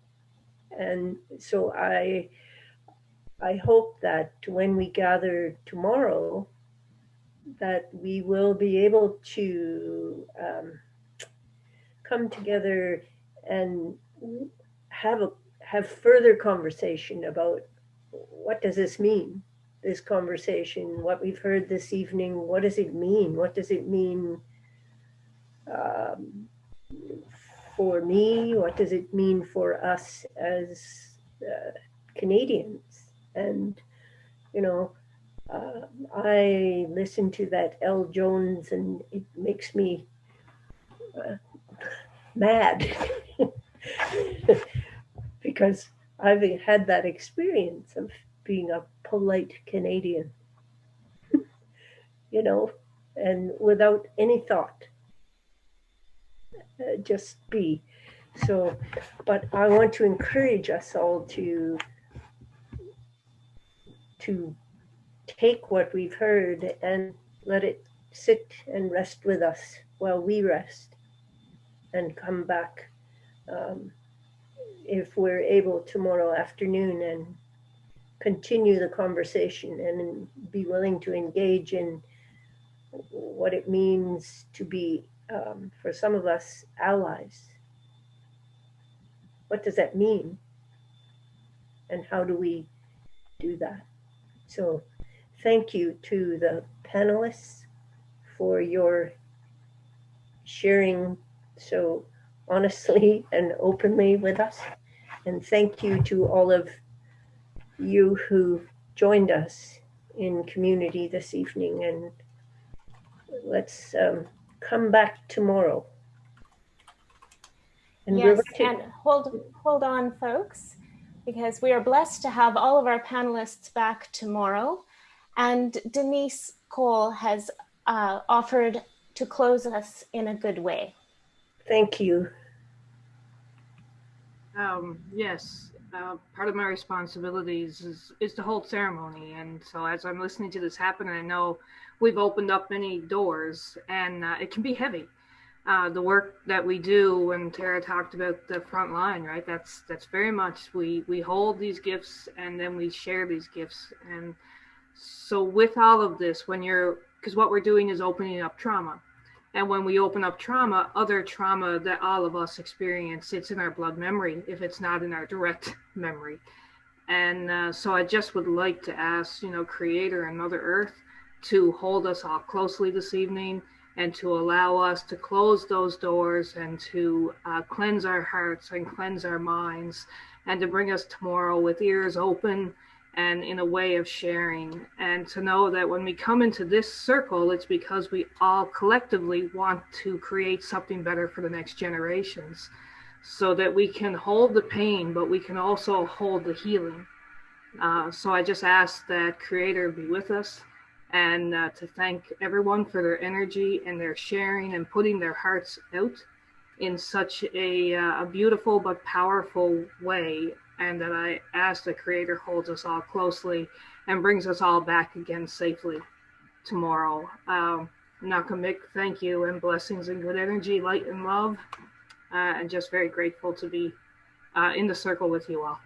and so i i hope that when we gather tomorrow that we will be able to um, come together and have a have further conversation about what does this mean this conversation what we've heard this evening what does it mean? What does it mean um, for me? What does it mean for us as uh, canadians? And you know uh, i listen to that El Jones and it makes me uh, mad. Because I've had that experience of being a polite Canadian, you know, and without any thought, uh, just be. So, but I want to encourage us all to to take what we've heard and let it sit and rest with us while we rest and come back um, if we're able tomorrow afternoon and continue the conversation and be willing to engage in what it means to be, um, for some of us, allies. What does that mean? And how do we do that? So, thank you to the panelists for your sharing so honestly and openly with us. And thank you to all of you who joined us in community this evening. And let's um, come back tomorrow. And yes, to- and hold hold on, folks, because we are blessed to have all of our panelists back tomorrow. And Denise Cole has uh, offered to close us in a good way. Thank you. Um, yes, uh, part of my responsibilities is, is to hold ceremony. And so as I'm listening to this happen, I know we've opened up many doors and uh, it can be heavy. Uh, the work that we do when Tara talked about the front line, right? That's that's very much we we hold these gifts and then we share these gifts. And so with all of this, when you're because what we're doing is opening up trauma and when we open up trauma, other trauma that all of us experience sits in our blood memory if it's not in our direct memory. And uh, so I just would like to ask, you know, Creator and Mother Earth to hold us all closely this evening and to allow us to close those doors and to uh, cleanse our hearts and cleanse our minds and to bring us tomorrow with ears open and in a way of sharing. And to know that when we come into this circle, it's because we all collectively want to create something better for the next generations so that we can hold the pain, but we can also hold the healing. Uh, so I just ask that Creator be with us and uh, to thank everyone for their energy and their sharing and putting their hearts out in such a, uh, a beautiful but powerful way and that I ask the Creator holds us all closely and brings us all back again safely tomorrow. Um, Nakamik, thank you and blessings and good energy, light and love, uh, and just very grateful to be uh, in the circle with you all.